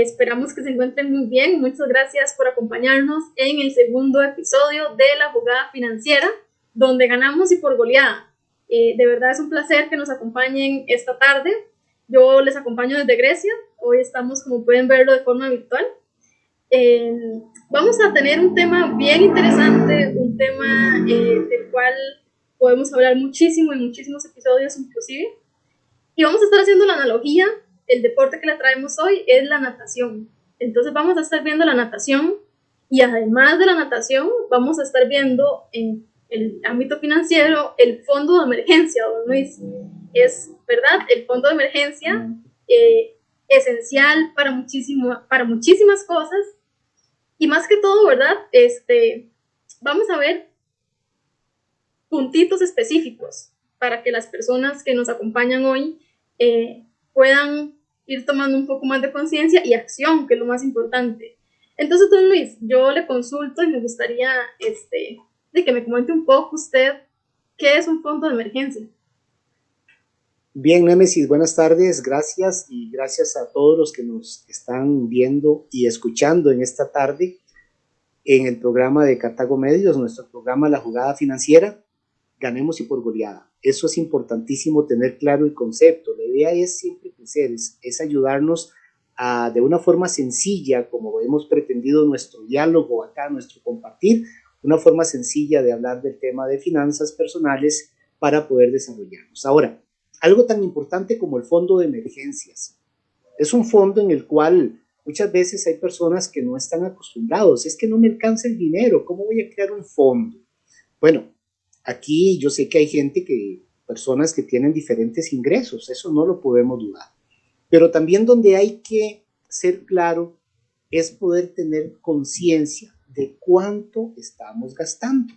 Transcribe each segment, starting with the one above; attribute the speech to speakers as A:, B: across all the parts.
A: esperamos que se encuentren muy bien. Muchas gracias por acompañarnos en el segundo episodio de la jugada financiera, donde ganamos y por goleada. Eh, de verdad es un placer que nos acompañen esta tarde. Yo les acompaño desde Grecia. Hoy estamos, como pueden verlo, de forma virtual. Eh, vamos a tener un tema bien interesante, un tema del cual podemos hablar muchísimo en muchísimos episodios inclusive. Y vamos a estar haciendo la analogía el deporte que le traemos hoy es la natación. Entonces vamos a estar viendo la natación y además de la natación vamos a estar viendo en el ámbito financiero el fondo de emergencia, don Luis. Es, ¿verdad? El fondo de emergencia eh, esencial para, muchísimo, para muchísimas cosas y más que todo, ¿verdad? Este, vamos a ver puntitos específicos para que las personas que nos acompañan hoy eh, puedan ir tomando un poco más de conciencia y acción, que es lo más importante. Entonces, don Luis, yo le consulto y me gustaría este, de que me comente un poco usted qué es un fondo de emergencia.
B: Bien, Nemesis, buenas tardes, gracias y gracias a todos los que nos están viendo y escuchando en esta tarde en el programa de Cartago Medios, nuestro programa La Jugada Financiera, Ganemos y por goleada. Eso es importantísimo tener claro el concepto. La idea es siempre crecer, es, ayudarnos a, de una forma sencilla, como hemos pretendido nuestro diálogo acá, nuestro compartir, una forma sencilla de hablar del tema de finanzas personales para poder desarrollarnos. Ahora, algo tan importante como el fondo de emergencias. Es un fondo en el cual muchas veces hay personas que no están acostumbrados. Es que no me alcanza el dinero. ¿Cómo voy a crear un fondo? Bueno, Aquí yo sé que hay gente que, personas que tienen diferentes ingresos, eso no lo podemos dudar. Pero también donde hay que ser claro es poder tener conciencia de cuánto estamos gastando.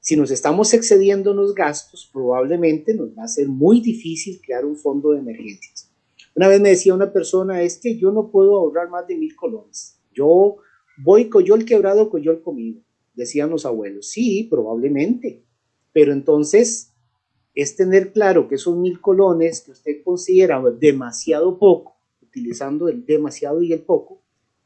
B: Si nos estamos excediendo en los gastos, probablemente nos va a ser muy difícil crear un fondo de emergencias. Una vez me decía una persona, es que yo no puedo ahorrar más de mil colones. Yo voy coyol quebrado, coyol comido decían los abuelos. Sí, probablemente, pero entonces es tener claro que esos mil colones que usted considera demasiado poco, utilizando el demasiado y el poco,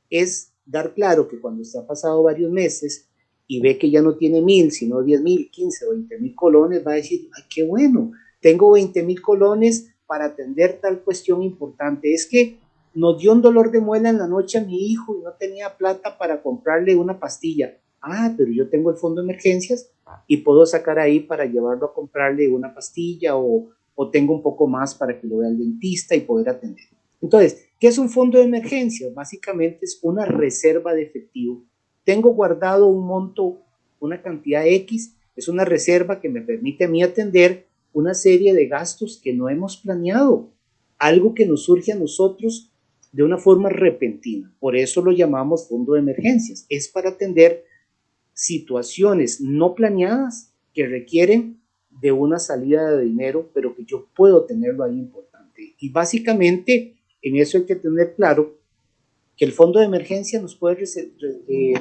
B: es dar claro que cuando usted ha pasado varios meses y ve que ya no tiene mil, sino diez mil, quince veinte mil colones, va a decir, ay, qué bueno, tengo veinte mil colones para atender tal cuestión importante. Es que nos dio un dolor de muela en la noche a mi hijo y no tenía plata para comprarle una pastilla ah, pero yo tengo el fondo de emergencias y puedo sacar ahí para llevarlo a comprarle una pastilla o, o tengo un poco más para que lo vea el dentista y poder atender. Entonces, ¿qué es un fondo de emergencias? Básicamente es una reserva de efectivo. Tengo guardado un monto, una cantidad X, es una reserva que me permite a mí atender una serie de gastos que no hemos planeado, algo que nos surge a nosotros de una forma repentina. Por eso lo llamamos fondo de emergencias. Es para atender situaciones no planeadas que requieren de una salida de dinero, pero que yo puedo tenerlo ahí importante. Y básicamente en eso hay que tener claro que el fondo de emergencia nos puede eh,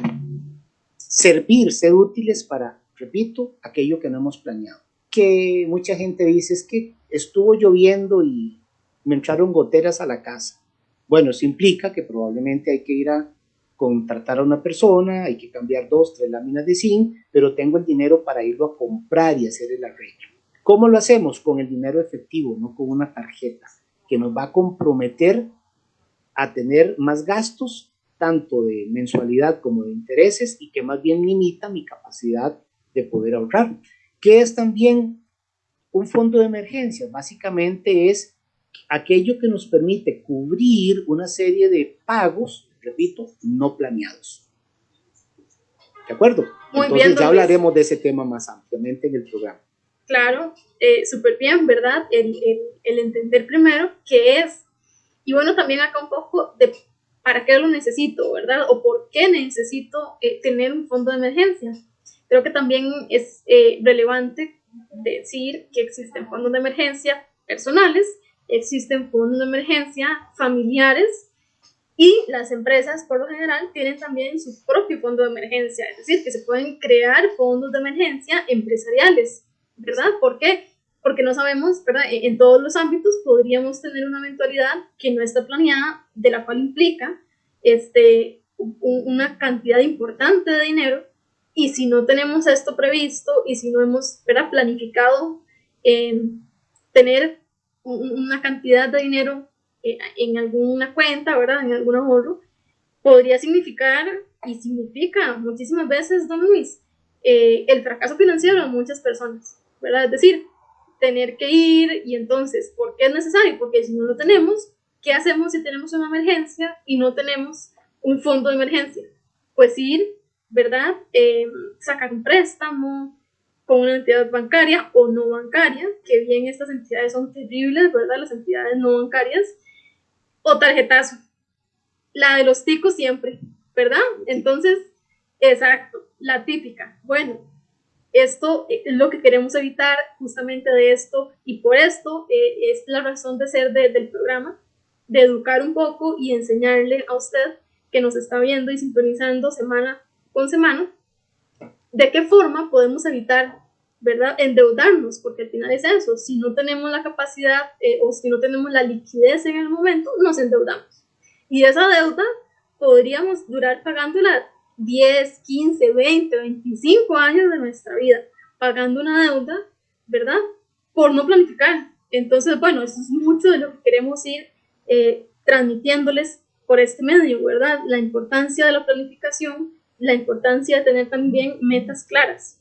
B: servir, ser útiles para, repito, aquello que no hemos planeado. Que mucha gente dice es que estuvo lloviendo y me entraron goteras a la casa. Bueno, eso implica que probablemente hay que ir a contratar a una persona, hay que cambiar dos, tres láminas de zinc, pero tengo el dinero para irlo a comprar y hacer el arreglo. ¿Cómo lo hacemos? Con el dinero efectivo, no con una tarjeta, que nos va a comprometer a tener más gastos, tanto de mensualidad como de intereses, y que más bien limita mi capacidad de poder ahorrar. ¿Qué es también un fondo de emergencia? Básicamente es aquello que nos permite cubrir una serie de pagos repito, no planeados. ¿De acuerdo?
A: Muy
B: Entonces
A: bien,
B: ya hablaremos de ese tema más ampliamente en el programa.
A: Claro, eh, súper bien, ¿verdad? El, el, entender primero qué es. Y bueno, también acá un poco de para qué lo necesito, ¿verdad? O por qué necesito eh, tener un fondo de emergencia. Creo que también es eh, relevante decir que existen fondos de emergencia personales, existen fondos de emergencia familiares y las empresas, por lo general, tienen también su propio fondo de emergencia, es decir, que se pueden crear fondos de emergencia empresariales, ¿verdad? ¿Por qué? porque no sabemos, ¿verdad? En todos los ámbitos podríamos tener una eventualidad que no está planeada, de la cual implica este, una cantidad importante de dinero, y si no tenemos esto previsto y si no hemos ¿verdad? planificado eh, tener una cantidad de dinero en alguna cuenta, ¿verdad? En algún ahorro, podría significar y significa muchísimas veces, don Luis, eh, el fracaso financiero de muchas personas, ¿verdad? Es decir, tener que ir y entonces, ¿por qué es necesario? Porque si no lo tenemos, ¿qué hacemos si tenemos una emergencia y no tenemos un fondo de emergencia? Pues ir, ¿verdad? Eh, sacar un préstamo con una entidad bancaria o no bancaria, que bien estas entidades son terribles, ¿verdad? Las entidades no bancarias, o tarjetazo. La de los ticos siempre, ¿verdad? Entonces, exacto, la típica. Bueno, esto es lo que queremos evitar justamente de esto y por esto eh, es la razón de ser del programa, de educar un poco y enseñarle a usted que nos está viendo y sintonizando semana con semana, de qué forma podemos evitar, ¿verdad?, endeudarnos, porque al final es eso, si no tenemos la capacidad eh, o si no tenemos la liquidez en el momento, nos endeudamos. Y esa deuda podríamos durar pagándola 10, 15, 20, 25 años de nuestra vida pagando una deuda, ¿verdad? Por no planificar. Entonces, bueno, eso es mucho de lo que queremos ir eh, transmitiéndoles por este medio, ¿verdad? La importancia de la planificación, la importancia de tener también metas claras.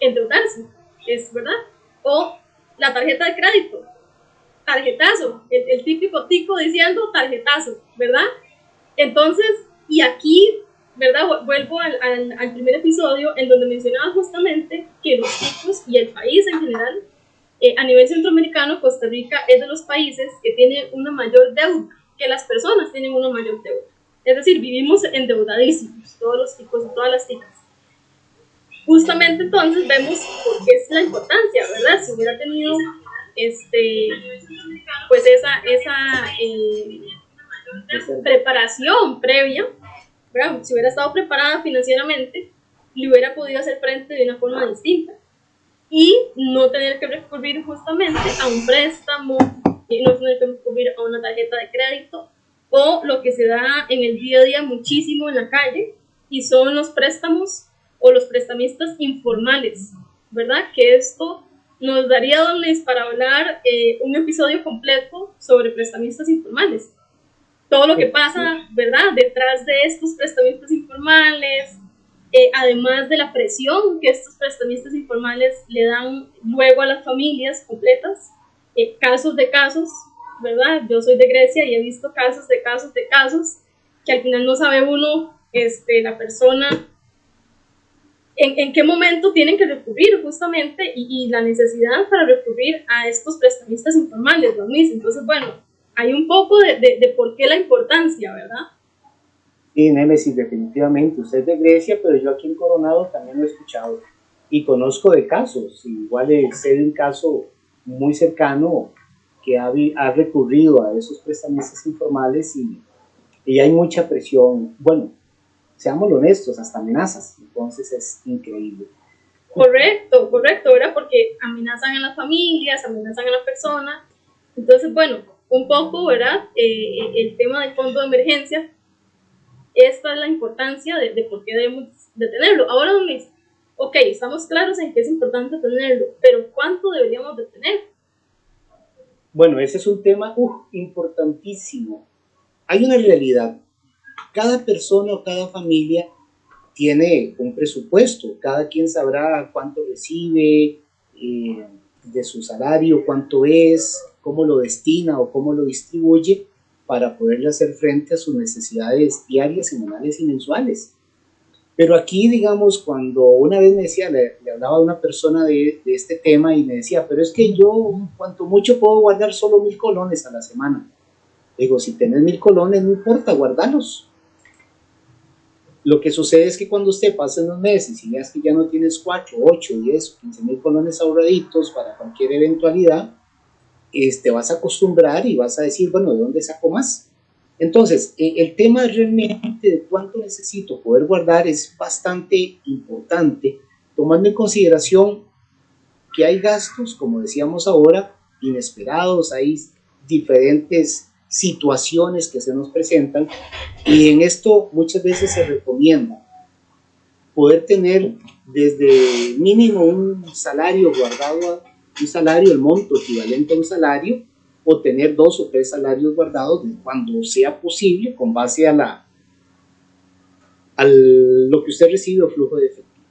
A: Endeudarse, es verdad. O la tarjeta de crédito, tarjetazo, el, el típico tico diciendo tarjetazo, ¿verdad? Entonces, y aquí, ¿verdad? Vuelvo al, al, primer episodio en donde mencionaba justamente que los ticos y el país en general, eh, a nivel centroamericano, Costa Rica es de los países que tiene una mayor deuda, que las personas tienen una mayor deuda. Es decir, vivimos endeudadísimos, todos los ticos y todas las ticas. Justamente entonces vemos por qué es la importancia, ¿verdad? Si hubiera tenido este, pues esa, esa eh, preparación previa, si hubiera estado preparada financieramente, le hubiera podido hacer frente de una forma distinta y no tener que recurrir justamente a un préstamo, y no tener que recurrir a una tarjeta de crédito o lo que se da en el día a día muchísimo en la calle y son los préstamos o los prestamistas informales, ¿verdad? Que esto nos daría, don para hablar eh, un episodio completo sobre prestamistas informales todo lo que pasa, ¿verdad? Detrás de estos prestamistas informales, eh, además de la presión que estos prestamistas informales le dan luego a las familias completas, eh, casos de casos, ¿verdad? Yo soy de Grecia y he visto casos de casos de casos que al final no sabe uno, este, la persona, en, en qué momento tienen que recurrir justamente y, y, la necesidad para recurrir a estos prestamistas informales, ¿no? Entonces, bueno, hay un poco de, de, por qué la importancia, ¿verdad?
B: Sí, Némesis, definitivamente. Usted es de Grecia, pero yo aquí en Coronado también lo he escuchado. Y conozco de casos. Igual sé de un caso muy cercano que ha, ha recurrido a esos prestamistas informales y, y hay mucha presión. Bueno, seamos honestos, hasta amenazas. Entonces es increíble.
A: Correcto, correcto, ¿verdad? Porque amenazan a las familias, amenazan a la persona. Entonces, bueno, un poco, ¿verdad? Eh, el tema del fondo de emergencia. Esta es la importancia de, de por qué debemos de tenerlo. Ahora, Luis, ok, estamos claros en que es importante tenerlo, pero ¿cuánto deberíamos de tener?
B: Bueno, ese es un tema importantísimo. Hay una realidad. Cada persona o cada familia tiene un presupuesto. Cada quien sabrá cuánto recibe eh, de su salario, cuánto es, cómo lo destina o cómo lo distribuye para poderle hacer frente a sus necesidades diarias, semanales y mensuales. Pero aquí, digamos, cuando una vez me decía, le, hablaba a una persona de, de, este tema y me decía, pero es que yo, cuanto mucho puedo guardar solo mil colones a la semana. Digo, si tenés mil colones, no importa, guardalos. Lo que sucede es que cuando usted pasa unos meses y veas que ya no tienes 4, 8, 10 15 mil colones ahorraditos para cualquier eventualidad, te vas a acostumbrar y vas a decir, bueno, ¿de dónde saco más? Entonces, e, el tema realmente de cuánto necesito poder guardar es bastante importante, tomando en consideración que hay gastos, como decíamos ahora, inesperados, hay diferentes situaciones que se nos presentan y en esto muchas veces se recomienda poder tener desde mínimo un salario guardado, un salario, el monto equivalente a un salario, o tener dos o tres salarios guardados cuando sea posible con base a la a lo que usted recibe o flujo de efectivo.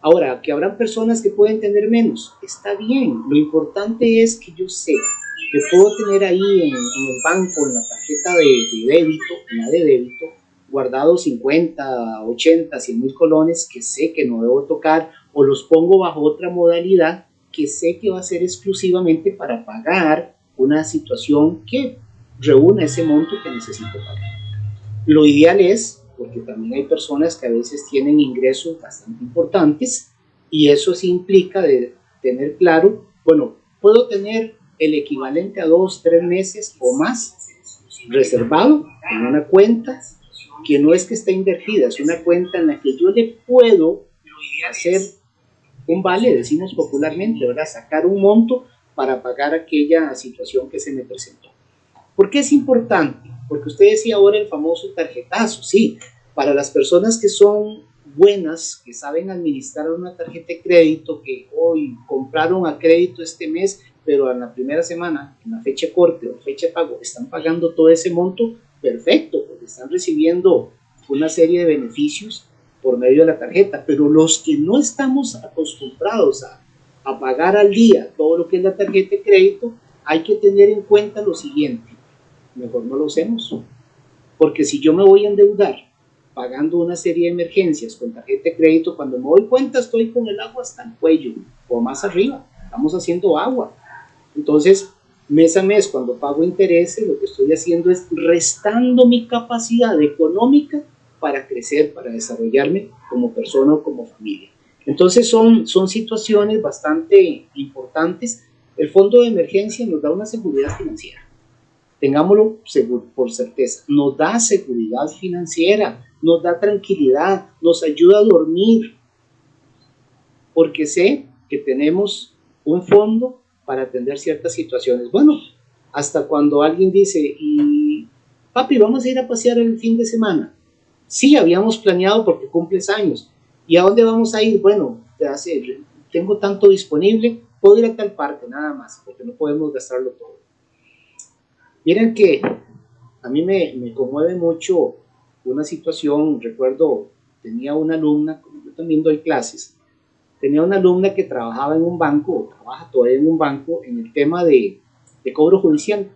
B: Ahora, que habrán personas que pueden tener menos, está bien. Lo importante es que yo sé que puedo tener ahí en, el banco, en la tarjeta de, débito, en la de débito, guardado 50, 80, 100 mil colones que sé que no debo tocar o los pongo bajo otra modalidad que sé que va a ser exclusivamente para pagar una situación que reúna ese monto que necesito pagar. Lo ideal es, porque también hay personas que a veces tienen ingresos bastante importantes y eso sí implica de tener claro, bueno, puedo tener el equivalente a dos, tres meses o más reservado en una cuenta que no es que esté invertida, es una cuenta en la que yo le puedo hacer un vale, decimos popularmente, ¿verdad? Sacar un monto para pagar aquella situación que se me presentó. ¿Por qué es importante? Porque usted decía ahora el famoso tarjetazo, sí, para las personas que son buenas, que saben administrar una tarjeta de crédito, que hoy compraron a crédito este mes, pero en la primera semana, en la fecha corte o fecha de pago, están pagando todo ese monto, perfecto, porque están recibiendo una serie de beneficios por medio de la tarjeta, pero los que no estamos acostumbrados a, a pagar al día todo lo que es la tarjeta de crédito, hay que tener en cuenta lo siguiente, mejor no lo hacemos, porque si yo me voy a endeudar pagando una serie de emergencias con tarjeta de crédito, cuando me doy cuenta estoy con el agua hasta el cuello o más arriba, estamos haciendo agua. Entonces, mes a mes, cuando pago intereses, lo que estoy haciendo es restando mi capacidad económica para crecer, para desarrollarme como persona o como familia. Entonces son, son situaciones bastante importantes. El fondo de emergencia nos da una seguridad financiera. Tengámoslo por certeza. Nos da seguridad financiera, nos da tranquilidad, nos ayuda a dormir. Porque sé que tenemos un fondo para atender ciertas situaciones. Bueno, hasta cuando alguien dice, y papi, vamos a ir a pasear el fin de semana. Sí, habíamos planeado porque cumples años. ¿Y a dónde vamos a ir? Bueno, tengo tanto disponible, puedo ir a tal parte, nada más, porque no podemos gastarlo todo. Miren que a mí me, me conmueve mucho una situación, recuerdo, tenía una alumna, yo también doy clases, tenía una alumna que trabajaba en un banco, o trabaja todavía en un banco, en el tema de, de cobro judicial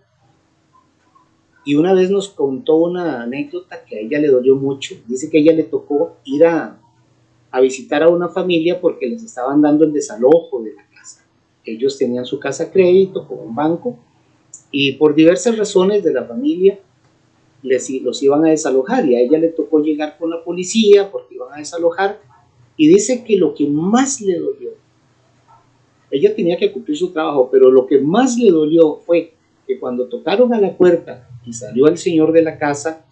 B: y una vez nos contó una anécdota que a ella le dolió mucho. Dice que a ella le tocó ir a, a visitar a una familia porque les estaban dando el desalojo de la casa. Ellos tenían su casa a crédito con un banco y por diversas razones de la familia les, los iban a desalojar y a ella le tocó llegar con la policía porque iban a desalojar y dice que lo que más le dolió, ella tenía que cumplir su trabajo, pero lo que más le dolió fue que cuando tocaron a la puerta y salió el señor de la casa,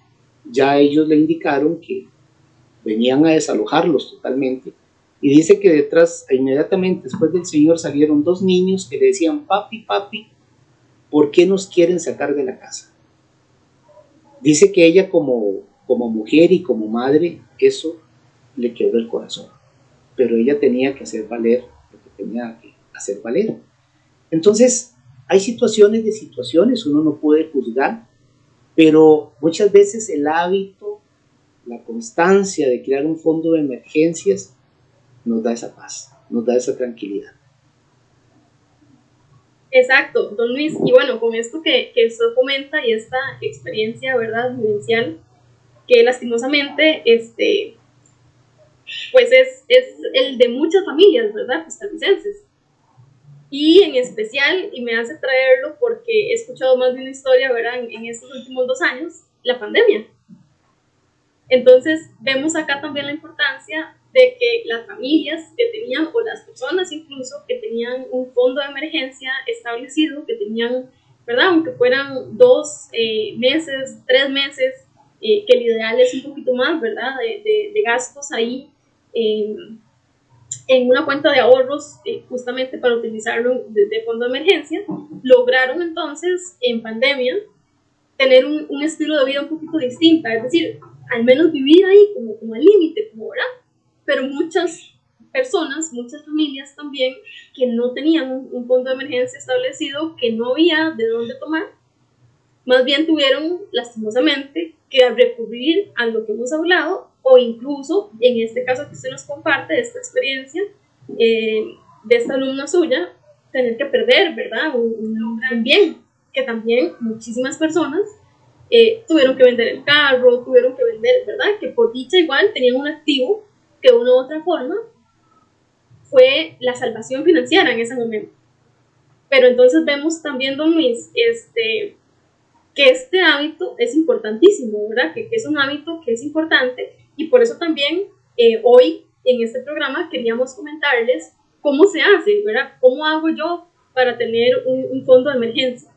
B: ya ellos le indicaron que venían a desalojarlos totalmente. Y dice que detrás, inmediatamente después del señor, salieron dos niños que le decían, papi, papi, ¿por qué nos quieren sacar de la casa? Dice que ella como, como mujer y como madre, eso le quebró el corazón. Pero ella tenía que hacer valer lo que tenía que hacer valer. Entonces, hay situaciones de situaciones, uno no puede juzgar, pero muchas veces el hábito, la constancia de crear un fondo de emergencias nos da esa paz, nos da esa tranquilidad.
A: Exacto, don Luis. Y bueno, con esto que, que usted comenta y esta experiencia, ¿verdad?, vivencial, que lastimosamente, este, pues es, es el de muchas familias, ¿verdad?, costarricenses. Y en especial, y me hace traerlo porque he escuchado más de una historia, ¿verdad? En, estos últimos dos años, la pandemia. Entonces, vemos acá también la importancia de que las familias que tenían, o las personas incluso, que tenían un fondo de emergencia establecido, que tenían, ¿verdad? Aunque fueran dos eh, meses, tres meses, eh, que el ideal es un poquito más, ¿verdad? De, de, gastos ahí. En una cuenta de ahorros eh, justamente para utilizarlo de, fondo de emergencia, lograron entonces en pandemia tener un, un, estilo de vida un poquito distinta, es decir, al menos vivir ahí como, como al límite, como ahora, pero muchas personas, muchas familias también que no tenían un, un, fondo de emergencia establecido, que no había de dónde tomar, más bien tuvieron lastimosamente que recurrir a lo que hemos hablado o incluso en este caso que usted nos comparte, esta experiencia eh, de esta alumna suya, tener que perder, ¿verdad? Un, gran bien que también muchísimas personas eh, tuvieron que vender el carro, tuvieron que vender, ¿verdad? Que por dicha igual tenían un activo que de una u otra forma fue la salvación financiera en ese momento. Pero entonces vemos también, don Luis, este, que este hábito es importantísimo, ¿verdad? Que, que es un hábito que es importante y por eso también eh, hoy en este programa queríamos comentarles cómo se hace, ¿verdad? ¿Cómo hago yo para tener un, fondo de emergencia?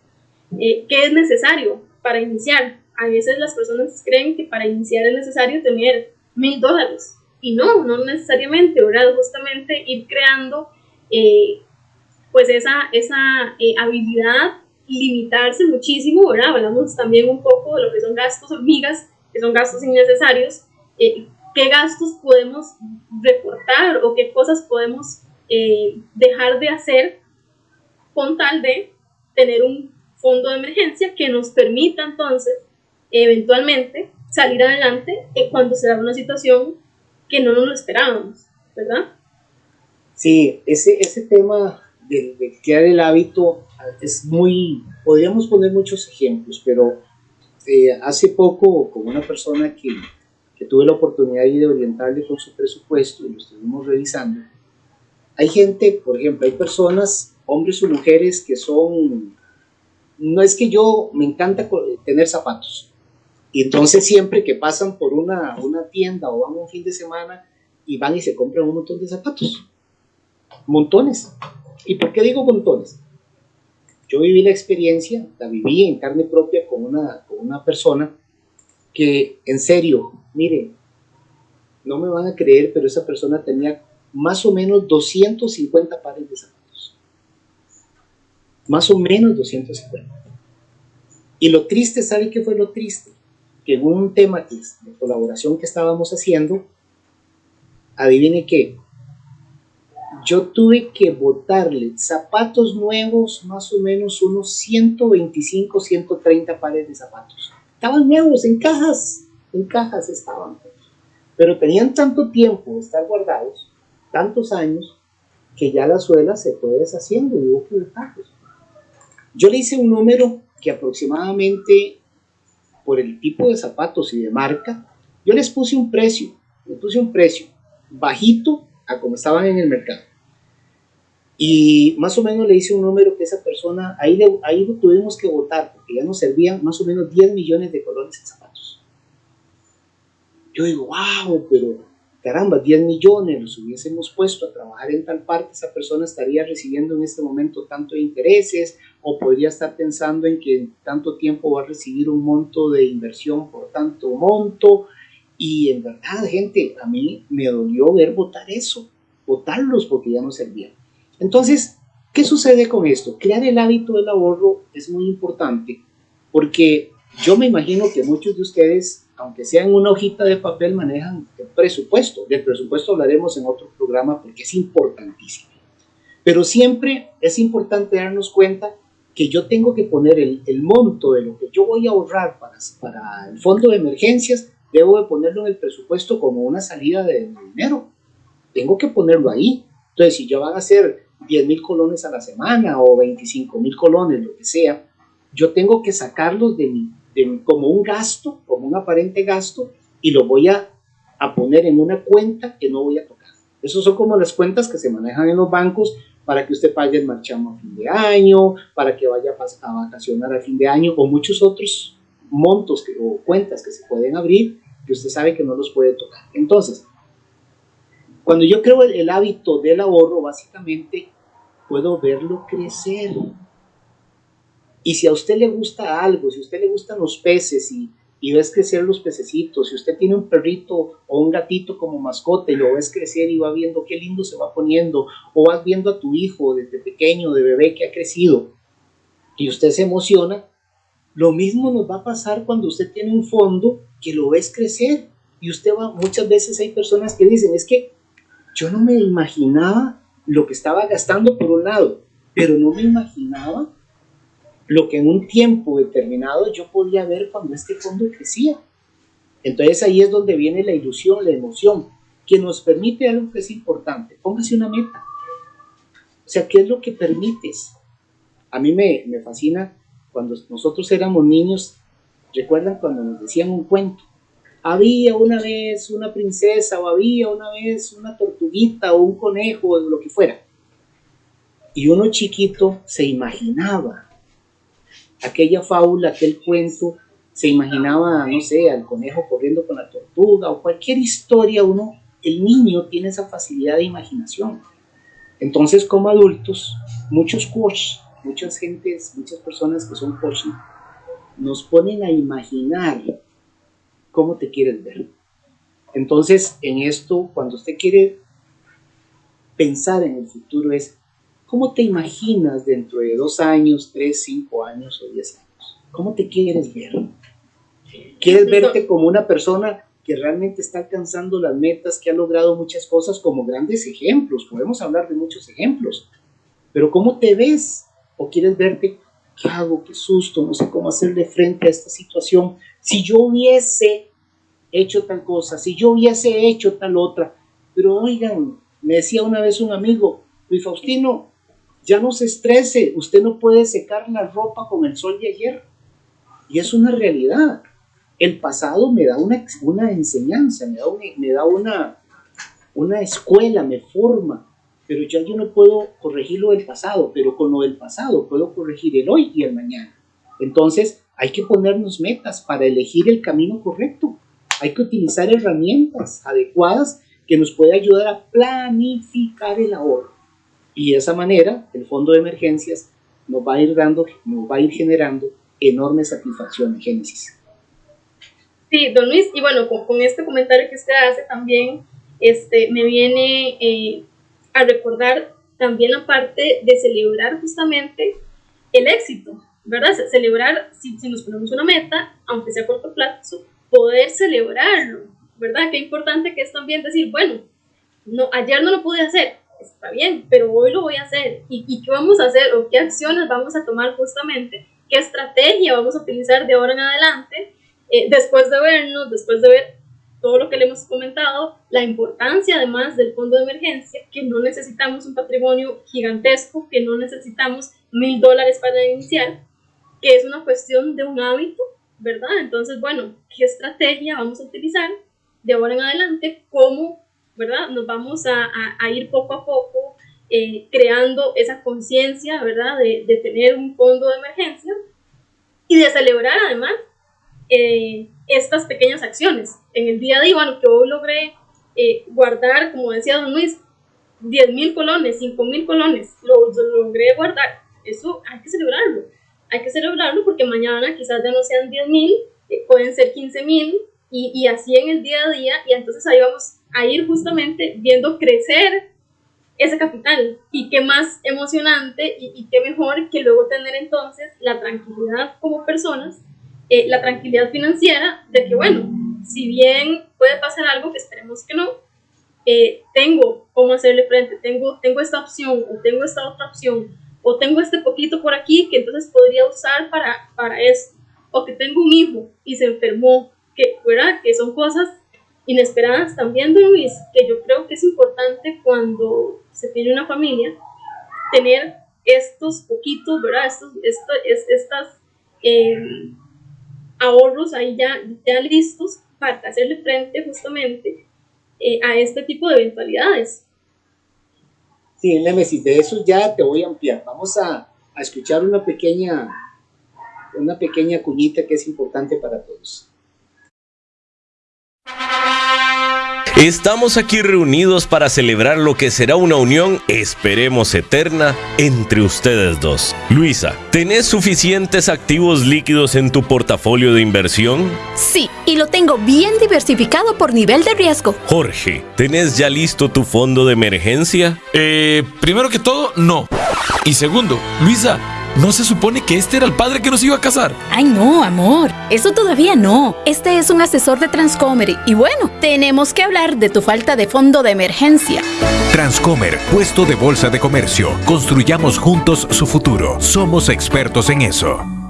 A: Eh, ¿Qué es necesario para iniciar? A veces las personas creen que para iniciar es necesario tener mil dólares. Y no, no necesariamente, ¿verdad? Justamente ir creando eh, pues esa, esa habilidad, limitarse muchísimo, ¿verdad? Hablamos también un poco de lo que son gastos hormigas, que son gastos innecesarios, eh, qué gastos podemos reportar o qué cosas podemos eh, dejar de hacer con tal de tener un fondo de emergencia que nos permita entonces eventualmente salir adelante cuando se da una situación que no nos lo esperábamos, ¿verdad?
B: Sí, ese, ese tema de, de crear el hábito es muy, podríamos poner muchos ejemplos, pero eh, hace poco con una persona que tuve la oportunidad de orientarle con su presupuesto y lo estuvimos revisando, hay gente, por ejemplo, hay personas, hombres o mujeres, que son, no es que yo me encanta tener zapatos, y entonces siempre que pasan por una, una tienda o van un fin de semana y van y se compran un montón de zapatos, montones. ¿Y por qué digo montones? Yo viví la experiencia, la viví en carne propia con una, con una persona que en serio Mire, no me van a creer, pero esa persona tenía más o menos 250 pares de zapatos. Más o menos 250. Y lo triste, ¿sabe qué fue lo triste? Que en un tema de colaboración que estábamos haciendo, adivine qué, yo tuve que botarle zapatos nuevos, más o menos unos 125, 130 pares de zapatos. Estaban nuevos en cajas en cajas estaban, pero tenían tanto tiempo de estar guardados, tantos años, que ya la suela se fue deshaciendo y hubo que Yo le hice un número que aproximadamente, por el tipo de zapatos y de marca, yo les puse un precio, les puse un precio bajito a como estaban en el mercado. Y más o menos le hice un número que esa persona, ahí, ahí lo tuvimos que votar, porque ya nos servían más o menos 10 millones de colores en zapatos. Yo digo, wow, pero caramba, 10 millones los hubiésemos puesto a trabajar en tal parte, esa persona estaría recibiendo en este momento tanto de intereses o podría estar pensando en que en tanto tiempo va a recibir un monto de inversión por tanto monto. Y en verdad, gente, a mí me dolió ver votar eso, votarlos porque ya no servían. Entonces, ¿qué sucede con esto? Crear el hábito del ahorro es muy importante porque yo me imagino que muchos de ustedes aunque sea en una hojita de papel, manejan el presupuesto. Del presupuesto hablaremos en otro programa porque es importantísimo. Pero siempre es importante darnos cuenta que yo tengo que poner el, el monto de lo que yo voy a ahorrar para, para el fondo de emergencias, debo de ponerlo en el presupuesto como una salida de dinero. Tengo que ponerlo ahí. Entonces, si yo van a hacer 10 mil colones a la semana o 25 mil colones, lo que sea, yo tengo que sacarlos de mi como un gasto, como un aparente gasto, y lo voy a, a poner en una cuenta que no voy a tocar. Esos son como las cuentas que se manejan en los bancos para que usted pague el marchamo a fin de año, para que vaya a vacacionar a fin de año, o muchos otros montos o cuentas que se pueden abrir que usted sabe que no los puede tocar. Entonces, cuando yo creo el hábito del ahorro, básicamente puedo verlo crecer. Y si a usted le gusta algo, si a usted le gustan los peces y, y ves crecer los pececitos, si usted tiene un perrito o un gatito como mascota y lo ves crecer y va viendo qué lindo se va poniendo, o vas viendo a tu hijo desde pequeño, de bebé que ha crecido, y usted se emociona, lo mismo nos va a pasar cuando usted tiene un fondo que lo ves crecer. Y usted va, muchas veces hay personas que dicen, es que yo no me imaginaba lo que estaba gastando por un lado, pero no me imaginaba lo que en un tiempo determinado yo podía ver cuando este fondo crecía. Entonces ahí es donde viene la ilusión, la emoción, que nos permite algo que es importante. Póngase una meta. O sea, ¿qué es lo que permites? A mí me, me fascina cuando nosotros éramos niños, recuerdan cuando nos decían un cuento. Había una vez una princesa o había una vez una tortuguita o un conejo o lo que fuera. Y uno chiquito se imaginaba aquella fábula, aquel cuento, se imaginaba, no sé, al conejo corriendo con la tortuga o cualquier historia, uno, el niño tiene esa facilidad de imaginación. Entonces, como adultos, muchos coaches, muchas gentes, muchas personas que son coaches, nos ponen a imaginar cómo te quieres ver. Entonces, en esto, cuando usted quiere pensar en el futuro, es ¿Cómo te imaginas dentro de dos años, tres, cinco años o diez años? ¿Cómo te quieres ver? ¿Quieres verte como una persona que realmente está alcanzando las metas, que ha logrado muchas cosas como grandes ejemplos? Podemos hablar de muchos ejemplos. Pero ¿cómo te ves? ¿O quieres verte, qué hago, qué susto, no sé cómo hacerle frente a esta situación? Si yo hubiese hecho tal cosa, si yo hubiese hecho tal otra. Pero oigan, me decía una vez un amigo, Luis Faustino, ya no se estrese, usted no puede secar la ropa con el sol de ayer. Y es una realidad. El pasado me da una, una enseñanza, me da, una, me da una, una escuela, me forma, pero ya yo no puedo corregir lo del pasado, pero con lo del pasado puedo corregir el hoy y el mañana. Entonces hay que ponernos metas para elegir el camino correcto. Hay que utilizar herramientas adecuadas que nos puedan ayudar a planificar el ahorro. Y de esa manera, el fondo de emergencias nos va a ir dando, nos va a ir generando enorme satisfacción en Génesis.
A: Sí, don Luis, y bueno, con, este comentario que usted hace también, este, me viene eh, a recordar también la parte de celebrar justamente el éxito, ¿verdad? Celebrar, si, si nos ponemos una meta, aunque sea a corto plazo, poder celebrarlo, ¿verdad? Qué importante que es también decir, bueno, no, ayer no lo pude hacer, está bien, pero hoy lo voy a hacer. ¿Y, qué vamos a hacer o qué acciones vamos a tomar justamente? ¿Qué estrategia vamos a utilizar de ahora en adelante? Eh, después de vernos, después de ver todo lo que le hemos comentado, la importancia además del fondo de emergencia, que no necesitamos un patrimonio gigantesco, que no necesitamos mil dólares para iniciar, que es una cuestión de un hábito, ¿verdad? Entonces, bueno, ¿qué estrategia vamos a utilizar de ahora en adelante? ¿Cómo ¿verdad? Nos vamos a, a, ir poco a poco eh, creando esa conciencia, ¿verdad? De, de, tener un fondo de emergencia y de celebrar además eh, estas pequeñas acciones. En el día a día, bueno, hoy logré eh, guardar, como decía don Luis, 10 mil colones, 5 mil colones, lo, lo, logré guardar. Eso hay que celebrarlo. Hay que celebrarlo porque mañana quizás ya no sean 10 mil, pueden ser 15 mil y, y así en el día a día y entonces ahí vamos a ir justamente viendo crecer ese capital. Y qué más emocionante y, qué mejor que luego tener entonces la tranquilidad como personas, eh, la tranquilidad financiera de que, bueno, si bien puede pasar algo, que esperemos que no, eh, tengo cómo hacerle frente, tengo, tengo esta opción o tengo esta otra opción o tengo este poquito por aquí que entonces podría usar para, para esto, o que tengo un hijo y se enfermó, que, ¿verdad? que son cosas inesperadas también, Luis, que yo creo que es importante cuando se tiene una familia, tener estos poquitos, ¿verdad? Estos, esto, es, estas em, ahorros ahí ya, ya listos para hacerle frente justamente eh, a este tipo de eventualidades.
B: Sí, Nemesis, de eso ya te voy a ampliar. Vamos a, a escuchar una pequeña, una pequeña cuñita que es importante para todos.
C: Estamos aquí reunidos para celebrar lo que será una unión, esperemos eterna, entre ustedes dos. Luisa, ¿tenés suficientes activos líquidos en tu portafolio de inversión?
D: Sí, y lo tengo bien diversificado por nivel de riesgo.
C: Jorge, ¿tenés ya listo tu fondo de emergencia?
E: Eh, primero que todo, no. Y segundo, Luisa, ¿No se supone que este era el padre que nos iba a casar?
D: Ay, no, amor. Eso todavía no. Este es un asesor de Transcomer. Y bueno, tenemos que hablar de tu falta de fondo de emergencia.
F: Transcomer, puesto de bolsa de comercio. Construyamos juntos su futuro. Somos expertos en eso.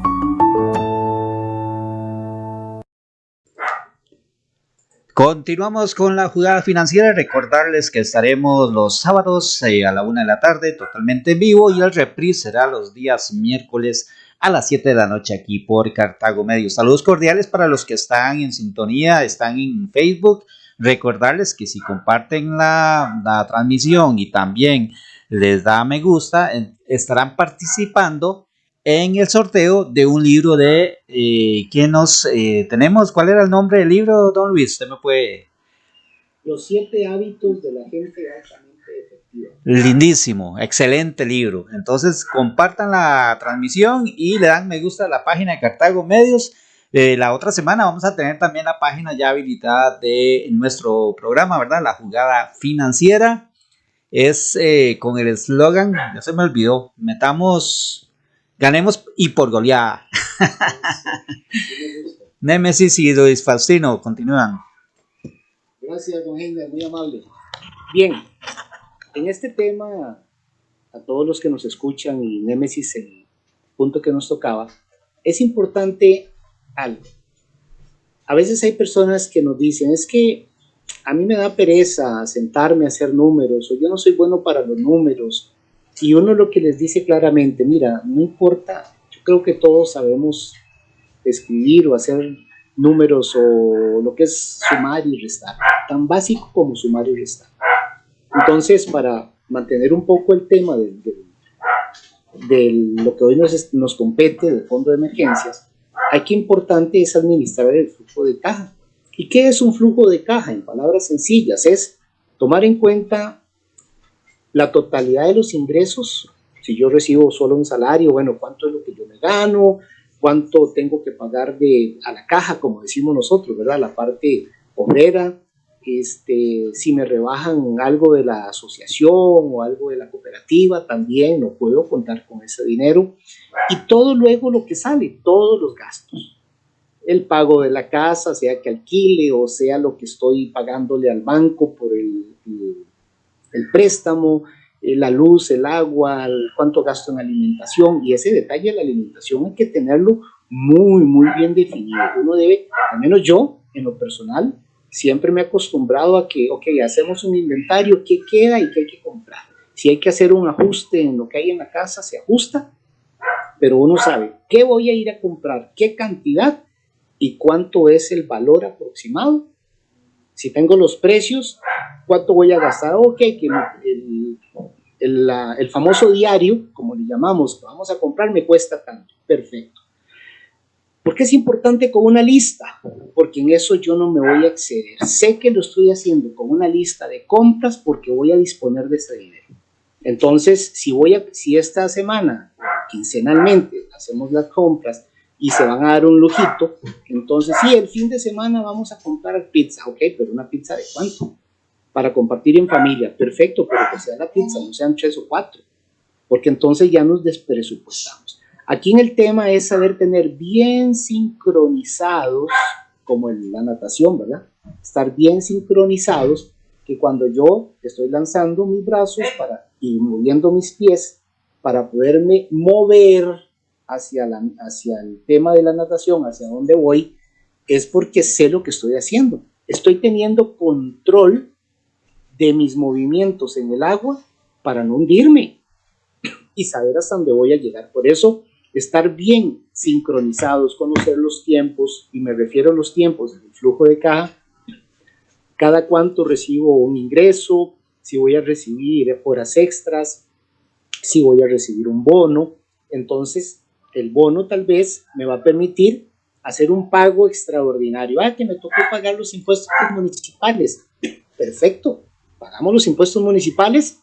G: Continuamos con la jugada financiera. Recordarles que estaremos los sábados eh, a la una de la tarde totalmente en vivo y el reprise será los días miércoles a las 7 de la noche aquí por Cartago Medio. Saludos cordiales para los que están en sintonía, están en Facebook. Recordarles que si comparten la, la transmisión y también les da me gusta, estarán participando en el sorteo de un libro de eh, ¿quién nos eh, tenemos? ¿Cuál era el nombre del libro, don Luis? Usted me puede...
B: Los siete hábitos de la gente altamente efectiva.
G: Lindísimo, excelente libro. Entonces compartan la transmisión y le dan me gusta a la página de Cartago Medios. Eh, la otra semana vamos a tener también la página ya habilitada de nuestro programa, ¿verdad? La jugada financiera. Es eh, con el eslogan, ya se me olvidó, metamos Ganemos y por goleada. Némesis y Luis Faustino continúan.
B: Gracias, don Henry, muy amable. Bien, en este tema, a todos los que nos escuchan y Némesis, el punto que nos tocaba, es importante algo. A veces hay personas que nos dicen, es que a mí me da pereza sentarme a hacer números, o yo no soy bueno para los números, y uno lo que les dice claramente, mira, no importa, yo creo que todos sabemos escribir o hacer números o lo que es sumar y restar, tan básico como sumar y restar. Entonces, para mantener un poco el tema de, lo que hoy nos, nos compete del fondo de emergencias, aquí importante es administrar el flujo de caja. ¿Y qué es un flujo de caja? En palabras sencillas, es tomar en cuenta la totalidad de los ingresos, si yo recibo solo un salario, bueno, cuánto es lo que yo me gano, cuánto tengo que pagar de, a la caja, como decimos nosotros, ¿verdad? La parte obrera, este, si me rebajan algo de la asociación o algo de la cooperativa, también no puedo contar con ese dinero. Y todo luego lo que sale, todos los gastos. El pago de la casa, sea que alquile o sea lo que estoy pagándole al banco por el el préstamo, eh, la luz, el agua, cuánto gasto en alimentación y ese detalle de la alimentación hay que tenerlo muy, muy bien definido. Uno debe, al menos yo, en lo personal, siempre me he acostumbrado a que, ok, hacemos un inventario, qué queda y qué hay que comprar. Si hay que hacer un ajuste en lo que hay en la casa, se ajusta, pero uno sabe qué voy a ir a comprar, qué cantidad y cuánto es el valor aproximado. Si tengo los precios, cuánto voy a gastar, ok, que el, el, el, famoso diario, como le llamamos, que vamos a comprar, me cuesta tanto, perfecto. ¿Por qué es importante con una lista? Porque en eso yo no me voy a exceder. Sé que lo estoy haciendo con una lista de compras porque voy a disponer de ese dinero. Entonces, si, voy a, si esta semana, quincenalmente, hacemos las compras y se van a dar un lujito, entonces sí, el fin de semana vamos a comprar pizza, ok, pero una pizza de cuánto? para compartir en familia, perfecto, pero que sea la pizza, no sean tres o cuatro, porque entonces ya nos despresupuestamos. Aquí en el tema es saber tener bien sincronizados, como en la natación, ¿verdad? Estar bien sincronizados, que cuando yo estoy lanzando mis brazos para, y moviendo mis pies para poderme mover hacia, la, hacia el tema de la natación, hacia donde voy, es porque sé lo que estoy haciendo. Estoy teniendo control de mis movimientos en el agua para no hundirme y saber hasta dónde voy a llegar. Por eso, estar bien sincronizados, conocer los tiempos, y me refiero a los tiempos del flujo de caja, cada cuánto recibo un ingreso, si voy a recibir horas extras, si voy a recibir un bono. Entonces, el bono tal vez me va a permitir hacer un pago extraordinario. Ah, que me tocó pagar los impuestos municipales perfecto, pagamos los impuestos municipales,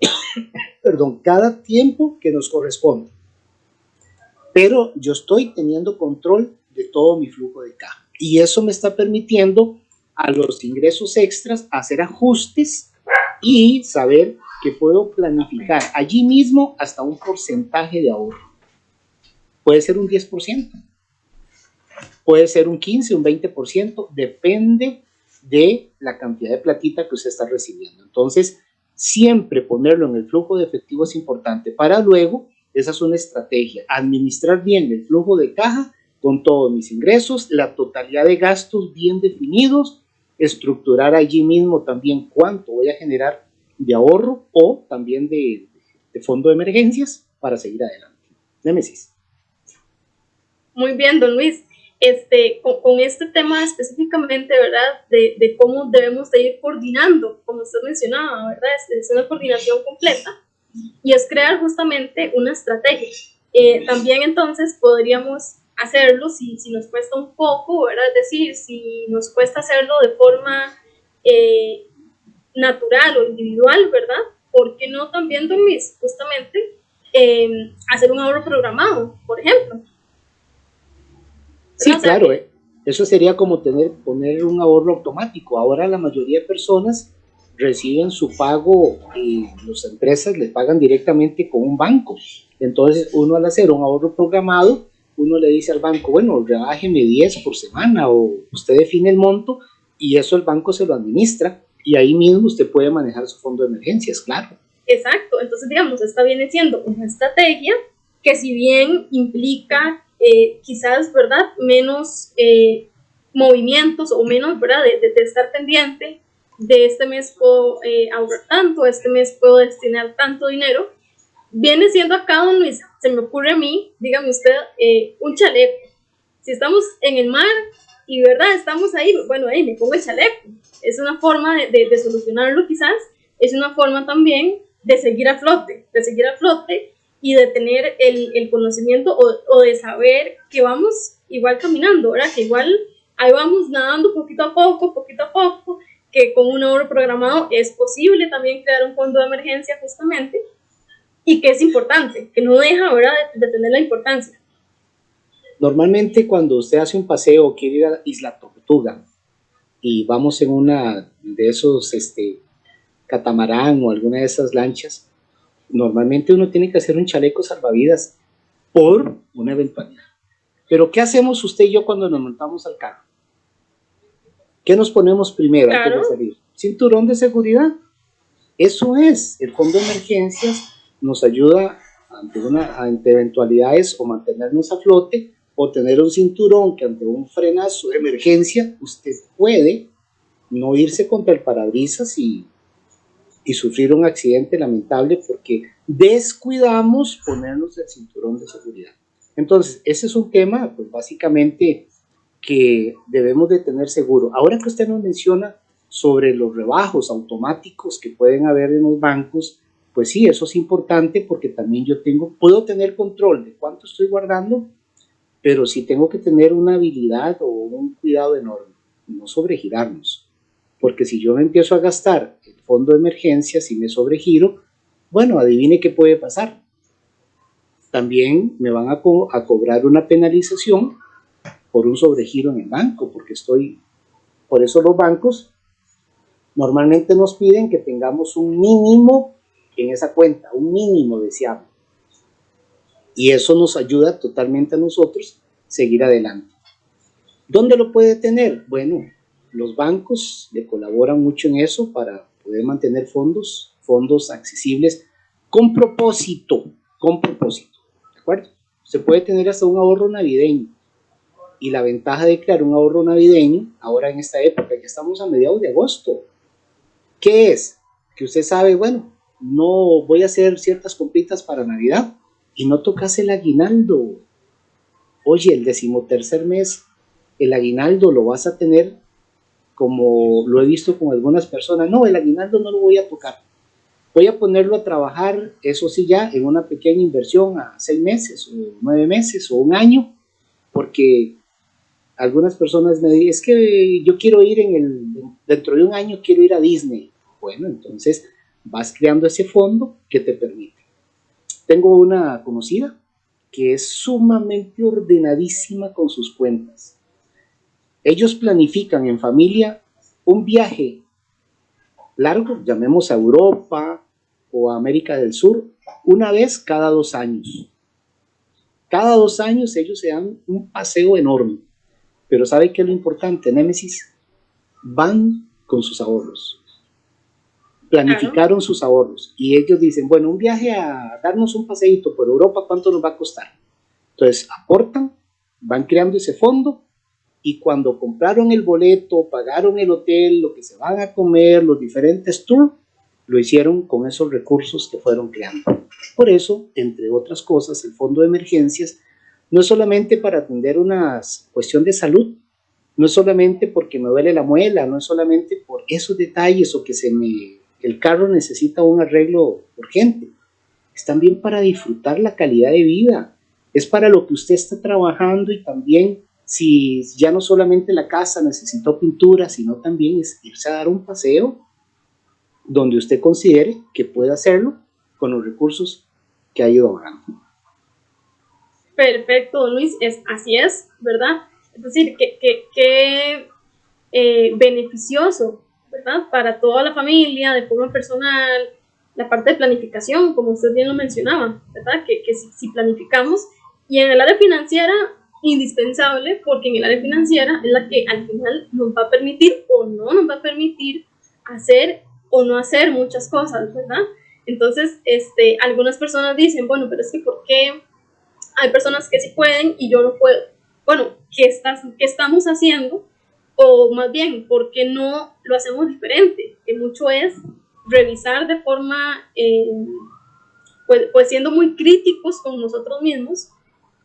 B: perdón, cada tiempo que nos corresponde. Pero yo estoy teniendo control de todo mi flujo de caja y eso me está permitiendo a los ingresos extras hacer ajustes y saber que puedo planificar allí mismo hasta un porcentaje de ahorro. Puede ser un 10%, puede ser un 15, un 20%, depende de la cantidad de platita que usted está recibiendo. Entonces, siempre ponerlo en el flujo de efectivo es importante para luego, esa es una estrategia, administrar bien el flujo de caja con todos mis ingresos, la totalidad de gastos bien definidos, estructurar allí mismo también cuánto voy a generar de ahorro o también de, fondo de emergencias para seguir adelante. Némesis.
A: Muy bien, don Luis. Este, con, este tema específicamente, ¿verdad? De, cómo debemos de ir coordinando, como usted mencionaba, ¿verdad? Es, una coordinación completa y es crear justamente una estrategia. Eh, también entonces podríamos hacerlo si, si nos cuesta un poco, ¿verdad? Es decir, si nos cuesta hacerlo de forma eh, natural o individual, ¿verdad? ¿Por qué no también, don Luis, justamente eh, hacer un ahorro programado, por ejemplo?
B: Sí, claro, eh. eso sería como tener, poner un ahorro automático. Ahora la mayoría de personas reciben su pago y las empresas le pagan directamente con un banco. Entonces, uno al hacer un ahorro programado, uno le dice al banco, bueno, rebájeme 10 por semana o usted define el monto y eso el banco se lo administra y ahí mismo usted puede manejar su fondo de emergencias, claro.
A: Exacto, entonces digamos, esta viene siendo una estrategia que si bien implica eh, quizás, ¿verdad?, menos eh, movimientos o menos, ¿verdad?, de, de, estar pendiente de este mes puedo eh, ahorrar tanto, este mes puedo destinar tanto dinero, viene siendo acá, don Luis, se me ocurre a mí, dígame usted, un chaleco. Si estamos en el mar y, ¿verdad?, estamos ahí, bueno, ahí me pongo el chaleco es una forma de, de, solucionarlo quizás, es una forma también de seguir a flote, de seguir a flote y de tener el, el conocimiento o, o, de saber que vamos igual caminando, ¿verdad? Que igual ahí vamos nadando poquito a poco, poquito a poco, que con un ahorro programado es posible también crear un fondo de emergencia justamente y que es importante, que no deja, ¿verdad?, de, de tener la importancia.
B: Normalmente cuando usted hace un paseo quiere ir a Isla Tortuga, y vamos en una de esos este, catamarán o alguna de esas lanchas, normalmente uno tiene que hacer un chaleco salvavidas por una eventualidad. Pero ¿qué hacemos usted y yo cuando nos montamos al carro? ¿Qué nos ponemos primero antes de salir? Cinturón de seguridad. Eso es, el fondo de emergencias nos ayuda ante, una, ante eventualidades o mantenernos a flote o tener un cinturón que ante un frenazo de emergencia usted puede no irse contra el parabrisas y, y sufrir un accidente lamentable porque descuidamos ponernos el cinturón de seguridad. Entonces, ese es un tema, pues básicamente que debemos de tener seguro. Ahora que usted nos menciona sobre los rebajos automáticos que pueden haber en los bancos, pues sí, eso es importante porque también yo tengo, puedo tener control de cuánto estoy guardando pero sí tengo que tener una habilidad o un cuidado enorme, no sobregirarnos, porque si yo me empiezo a gastar el fondo de emergencia, si me sobregiro, bueno, adivine qué puede pasar. También me van a, cobrar una penalización por un sobregiro en el banco, porque estoy, por eso los bancos normalmente nos piden que tengamos un mínimo en esa cuenta, un mínimo deseable. Y eso nos ayuda totalmente a nosotros seguir adelante. ¿Dónde lo puede tener? Bueno, los bancos le colaboran mucho en eso para poder mantener fondos, fondos accesibles con propósito, con propósito, ¿de acuerdo? Se puede tener hasta un ahorro navideño. Y la ventaja de crear un ahorro navideño, ahora en esta época, que estamos a mediados de agosto, ¿qué es? Que usted sabe, bueno, no voy a hacer ciertas compritas para Navidad, y no tocas el aguinaldo. Oye, el decimotercer mes, el aguinaldo lo vas a tener como lo he visto con algunas personas. No, el aguinaldo no lo voy a tocar. Voy a ponerlo a trabajar, eso sí, ya en una pequeña inversión a seis meses o nueve meses o un año, porque algunas personas me dicen, es que yo quiero ir en el dentro de un año quiero ir a Disney. Bueno, entonces vas creando ese fondo que te permite. Tengo una conocida que es sumamente ordenadísima con sus cuentas. Ellos planifican en familia un viaje largo, llamemos a Europa o a América del Sur, una vez cada dos años. Cada dos años ellos se dan un paseo enorme. Pero ¿sabe qué es lo importante, Némesis? Van con sus ahorros. Planificaron sus ahorros y ellos dicen, bueno, un viaje a darnos un paseíto por Europa, ¿cuánto nos va a costar? Entonces aportan, van creando ese fondo y cuando compraron el boleto, pagaron el hotel, lo que se van a comer, los diferentes tours, lo hicieron con esos recursos que fueron creando. Por eso, entre otras cosas, el fondo de emergencias no es solamente para atender una cuestión de salud, no es solamente porque me duele la muela, no es solamente por esos detalles o que se me, el carro necesita un arreglo urgente, es también para disfrutar la calidad de vida, es para lo que usted está trabajando y también si ya no solamente la casa necesitó pintura, sino también es irse a dar un paseo donde usted considere que puede hacerlo con los recursos que ha ido ahorrando.
A: Perfecto, Luis, es, así es, ¿verdad? Es decir, que, que, eh, beneficioso, ¿verdad? Para toda la familia, de forma personal, la parte de planificación, como usted bien lo mencionaba, ¿verdad? Que, que si, si planificamos, y en el área financiera indispensable porque en el área financiera es la que al final nos va a permitir o no nos va a permitir hacer o no hacer muchas cosas, ¿verdad? Entonces, este, algunas personas dicen, bueno, pero es que ¿por qué hay personas que sí pueden y yo no puedo? Bueno, ¿qué, estás, qué estamos haciendo? O más bien, ¿por qué no lo hacemos diferente? Que mucho es revisar de forma, eh, pues, pues siendo muy críticos con nosotros mismos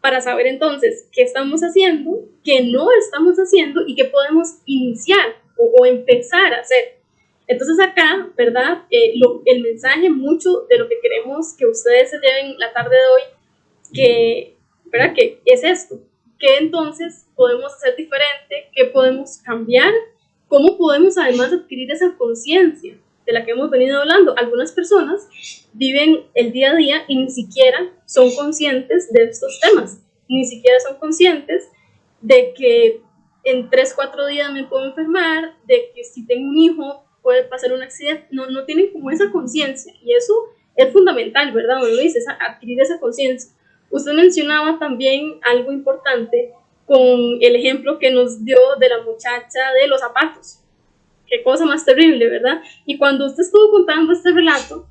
A: para saber entonces qué estamos haciendo, qué no estamos haciendo y qué podemos iniciar o, empezar a hacer. Entonces acá, ¿verdad? Eh, el mensaje, mucho de lo que queremos que ustedes se lleven la tarde de hoy, que, ¿verdad? Que es esto, ¿qué entonces podemos hacer diferente? ¿Qué podemos cambiar? ¿Cómo podemos además adquirir esa conciencia de la que hemos venido hablando? Algunas personas viven el día a día y ni siquiera son conscientes de estos temas, ni siquiera son conscientes de que en 3, 4 días me puedo enfermar, de que si tengo un hijo puede pasar un accidente, no, no tienen como esa conciencia y eso es fundamental, ¿verdad? Lo dice, adquirir esa conciencia. Usted mencionaba también algo importante con el ejemplo que nos dio de la muchacha de los zapatos. Qué cosa más terrible, ¿verdad? Y cuando usted estuvo contando este relato,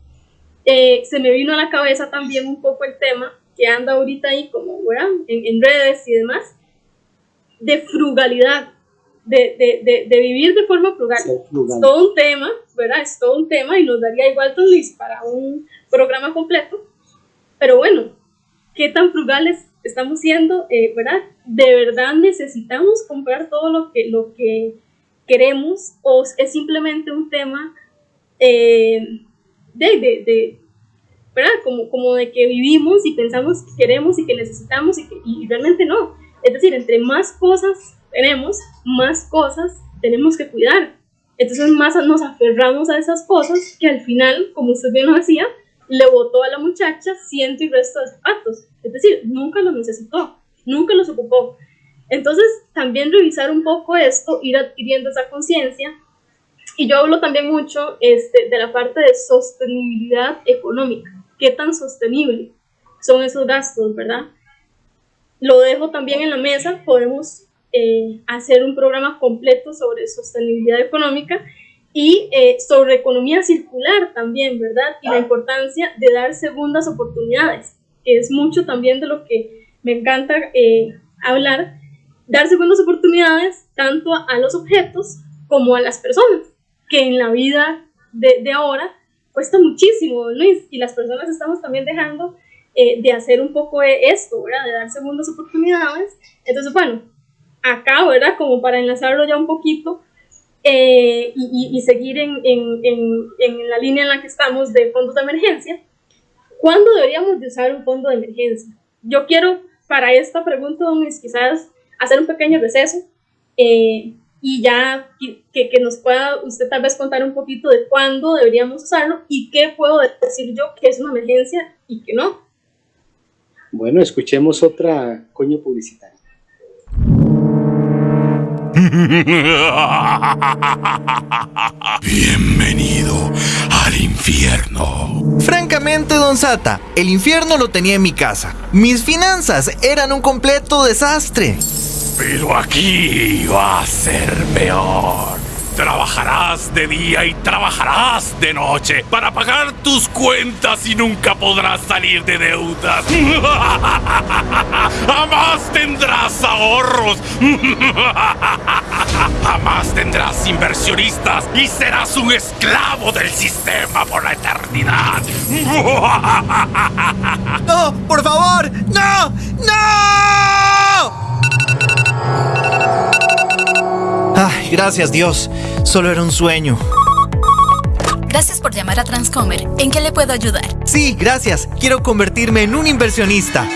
A: eh, se me vino a la cabeza también un poco el tema que anda ahorita ahí como, ¿verdad? En, redes y demás, de frugalidad, de, de, de, vivir de forma frugal. Es todo un tema, ¿verdad? Es todo un tema y nos daría igual Luis para un programa completo. Pero bueno, ¿qué tan frugales estamos siendo? Eh, ¿Verdad? ¿De verdad necesitamos comprar todo lo que, lo que queremos o es simplemente un tema eh, de, de, de ¿verdad? Como, como de que vivimos y pensamos que queremos y que necesitamos y, que, y realmente no. Es decir, entre más cosas tenemos, más cosas tenemos que cuidar. Entonces más nos aferramos a esas cosas que al final, como usted bien lo decía, le botó a la muchacha ciento y resto de zapatos. Es decir, nunca los necesitó, nunca los ocupó. Entonces, también revisar un poco esto, ir adquiriendo esa conciencia y yo hablo también mucho este, de la parte de sostenibilidad económica. ¿Qué tan sostenible son esos gastos, verdad? Lo dejo también en la mesa. Podemos eh, hacer un programa completo sobre sostenibilidad económica y eh, sobre economía circular también, ¿verdad? Y la importancia de dar segundas oportunidades, que es mucho también de lo que me encanta eh, hablar. Dar segundas oportunidades tanto a los objetos como a las personas que en la vida de, de ahora cuesta muchísimo, Luis, y las personas estamos también dejando eh, de hacer un poco de esto, ¿verdad? De dar segundas oportunidades. Entonces, bueno, acá, ¿verdad? Como para enlazarlo ya un poquito eh, y, y, seguir en, en, en, en, la línea en la que estamos de fondos de emergencia, ¿cuándo deberíamos de usar un fondo de emergencia? Yo quiero para esta pregunta, Luis, quizás hacer un pequeño receso. Eh, y ya que, que, nos pueda usted tal vez contar un poquito de cuándo deberíamos usarlo y qué puedo decir yo que es una emergencia y que no.
B: Bueno, escuchemos otra coño publicitaria.
H: Bienvenido al infierno.
I: Francamente, don Sata, el infierno lo tenía en mi casa. Mis finanzas eran un completo desastre.
H: Pero aquí va a ser peor. Trabajarás de día y trabajarás de noche para pagar tus cuentas y nunca podrás salir de deudas. Jamás tendrás ahorros. Jamás tendrás inversionistas y serás un esclavo del sistema por la eternidad.
I: ¡No! ¡Por favor! ¡No! ¡No! Ay, gracias Dios. Solo era un sueño.
D: Gracias por llamar a Transcomer. ¿En qué le puedo ayudar?
I: Sí, gracias. Quiero convertirme en un inversionista.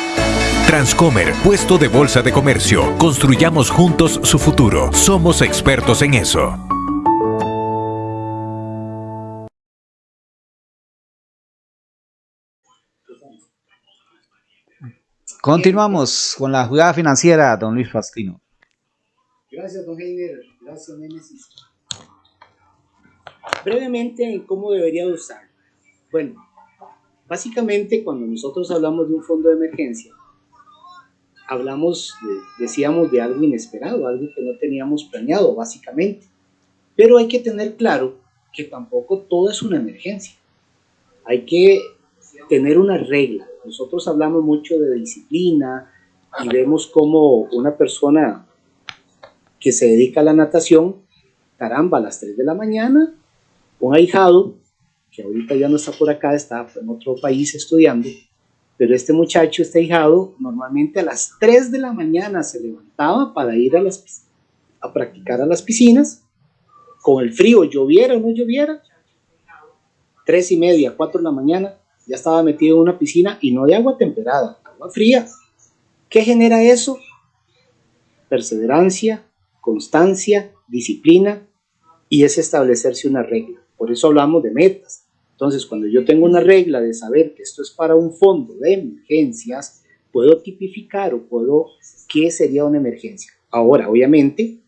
F: Transcomer, puesto de bolsa de comercio. Construyamos juntos su futuro. Somos expertos en eso.
G: Continuamos con la jugada financiera, don Luis Fastino.
B: Gracias, don Heiner. Gracias, Nemesis. Brevemente, ¿cómo debería usar? Bueno, básicamente cuando nosotros hablamos de un fondo de emergencia, hablamos, decíamos, de algo inesperado, algo que no teníamos planeado, básicamente. Pero hay que tener claro que tampoco todo es una emergencia. Hay que tener una regla. Nosotros hablamos mucho de disciplina y vemos como una persona que se dedica a la natación, caramba, a las 3 de la mañana, un ahijado, que ahorita ya no está por acá, está en otro país estudiando, pero este muchacho, este ahijado, normalmente a las 3 de la mañana se levantaba para ir a, las, a practicar a las piscinas, con el frío, lloviera o no lloviera, 3 y media, 4 de la mañana, ya estaba metido en una piscina y no de agua temperada, agua fría. ¿Qué genera eso? Perseverancia, constancia, disciplina y es establecerse una regla. Por eso hablamos de metas. Entonces, cuando yo tengo una regla de saber que esto es para un fondo de emergencias, puedo tipificar o puedo qué sería una emergencia. Ahora, obviamente,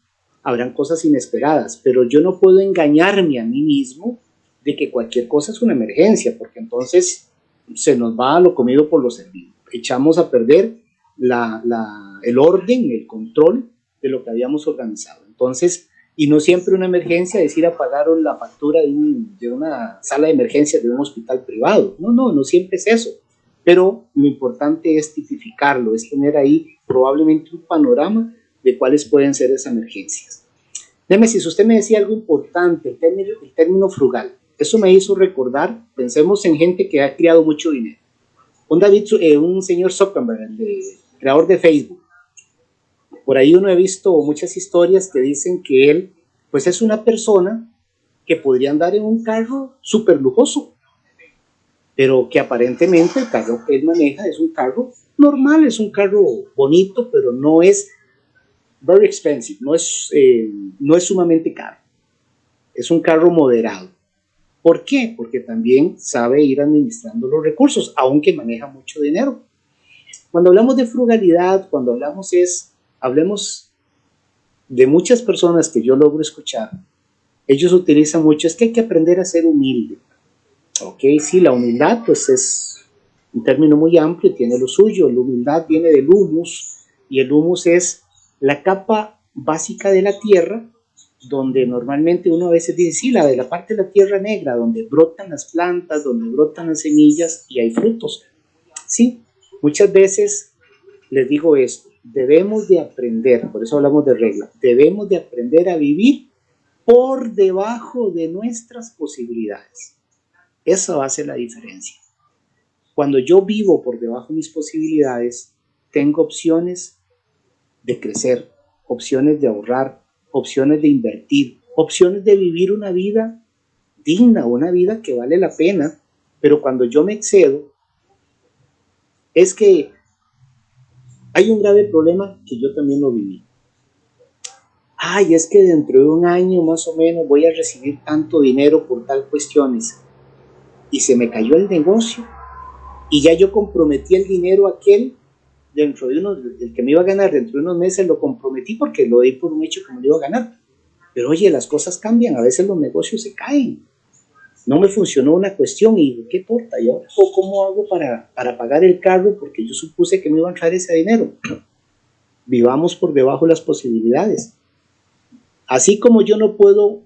B: habrán cosas inesperadas, pero yo no puedo engañarme a mí mismo de que cualquier cosa es una emergencia, porque entonces se nos va a lo comido por lo servido. Echamos a perder la, el orden, el control de lo que habíamos organizado. Entonces, y no siempre una emergencia es ir a pagar la factura de, de una sala de emergencia de un hospital privado. No, no, no siempre es eso. Pero lo importante es tipificarlo, es tener ahí probablemente un panorama de cuáles pueden ser esas emergencias. si usted me decía algo importante, el término, el término frugal. Eso me hizo recordar, pensemos en gente que ha creado mucho dinero. Un, David, eh, un señor Zuckerberg, el creador de Facebook, por ahí uno ha visto muchas historias que dicen que él, pues es una persona que podría andar en un carro súper lujoso, pero que aparentemente el carro que él maneja es un carro normal, es un carro bonito, pero no es very expensive, no es, eh, no es sumamente caro. Es un carro moderado. ¿Por qué? Porque también sabe ir administrando los recursos, aunque maneja mucho dinero. Cuando hablamos de frugalidad, cuando hablamos es hablemos de muchas personas que yo logro escuchar, ellos utilizan mucho, es que hay que aprender a ser humilde. Ok, sí, la humildad pues es un término muy amplio, tiene lo suyo, la humildad viene del humus y el humus es la capa básica de la tierra donde normalmente uno a veces dice, sí, la de la parte de la tierra negra, donde brotan las plantas, donde brotan las semillas y hay frutos. Sí, muchas veces les digo esto, debemos de aprender, por eso hablamos de regla, debemos de aprender a vivir por debajo de nuestras posibilidades. Eso hace la diferencia. Cuando yo vivo por debajo de mis posibilidades, tengo opciones de crecer, opciones de ahorrar, opciones de invertir, opciones de vivir una vida digna, una vida que vale la pena, pero cuando yo me excedo, es que hay un grave problema que yo también lo viví. ay, es que dentro de un año más o menos voy a recibir tanto dinero por tal cuestiones. Y se me cayó el negocio y ya yo comprometí el dinero aquel dentro de unos, el que me iba a ganar dentro de unos meses lo comprometí porque lo di por un hecho que me iba a ganar. Pero oye, las cosas cambian, a veces los negocios se caen. No me funcionó una cuestión y qué torta, ¿y ahora cómo hago para, para pagar el carro? Porque yo supuse que me iba a entrar ese dinero. Vivamos por debajo de las posibilidades. Así como yo no puedo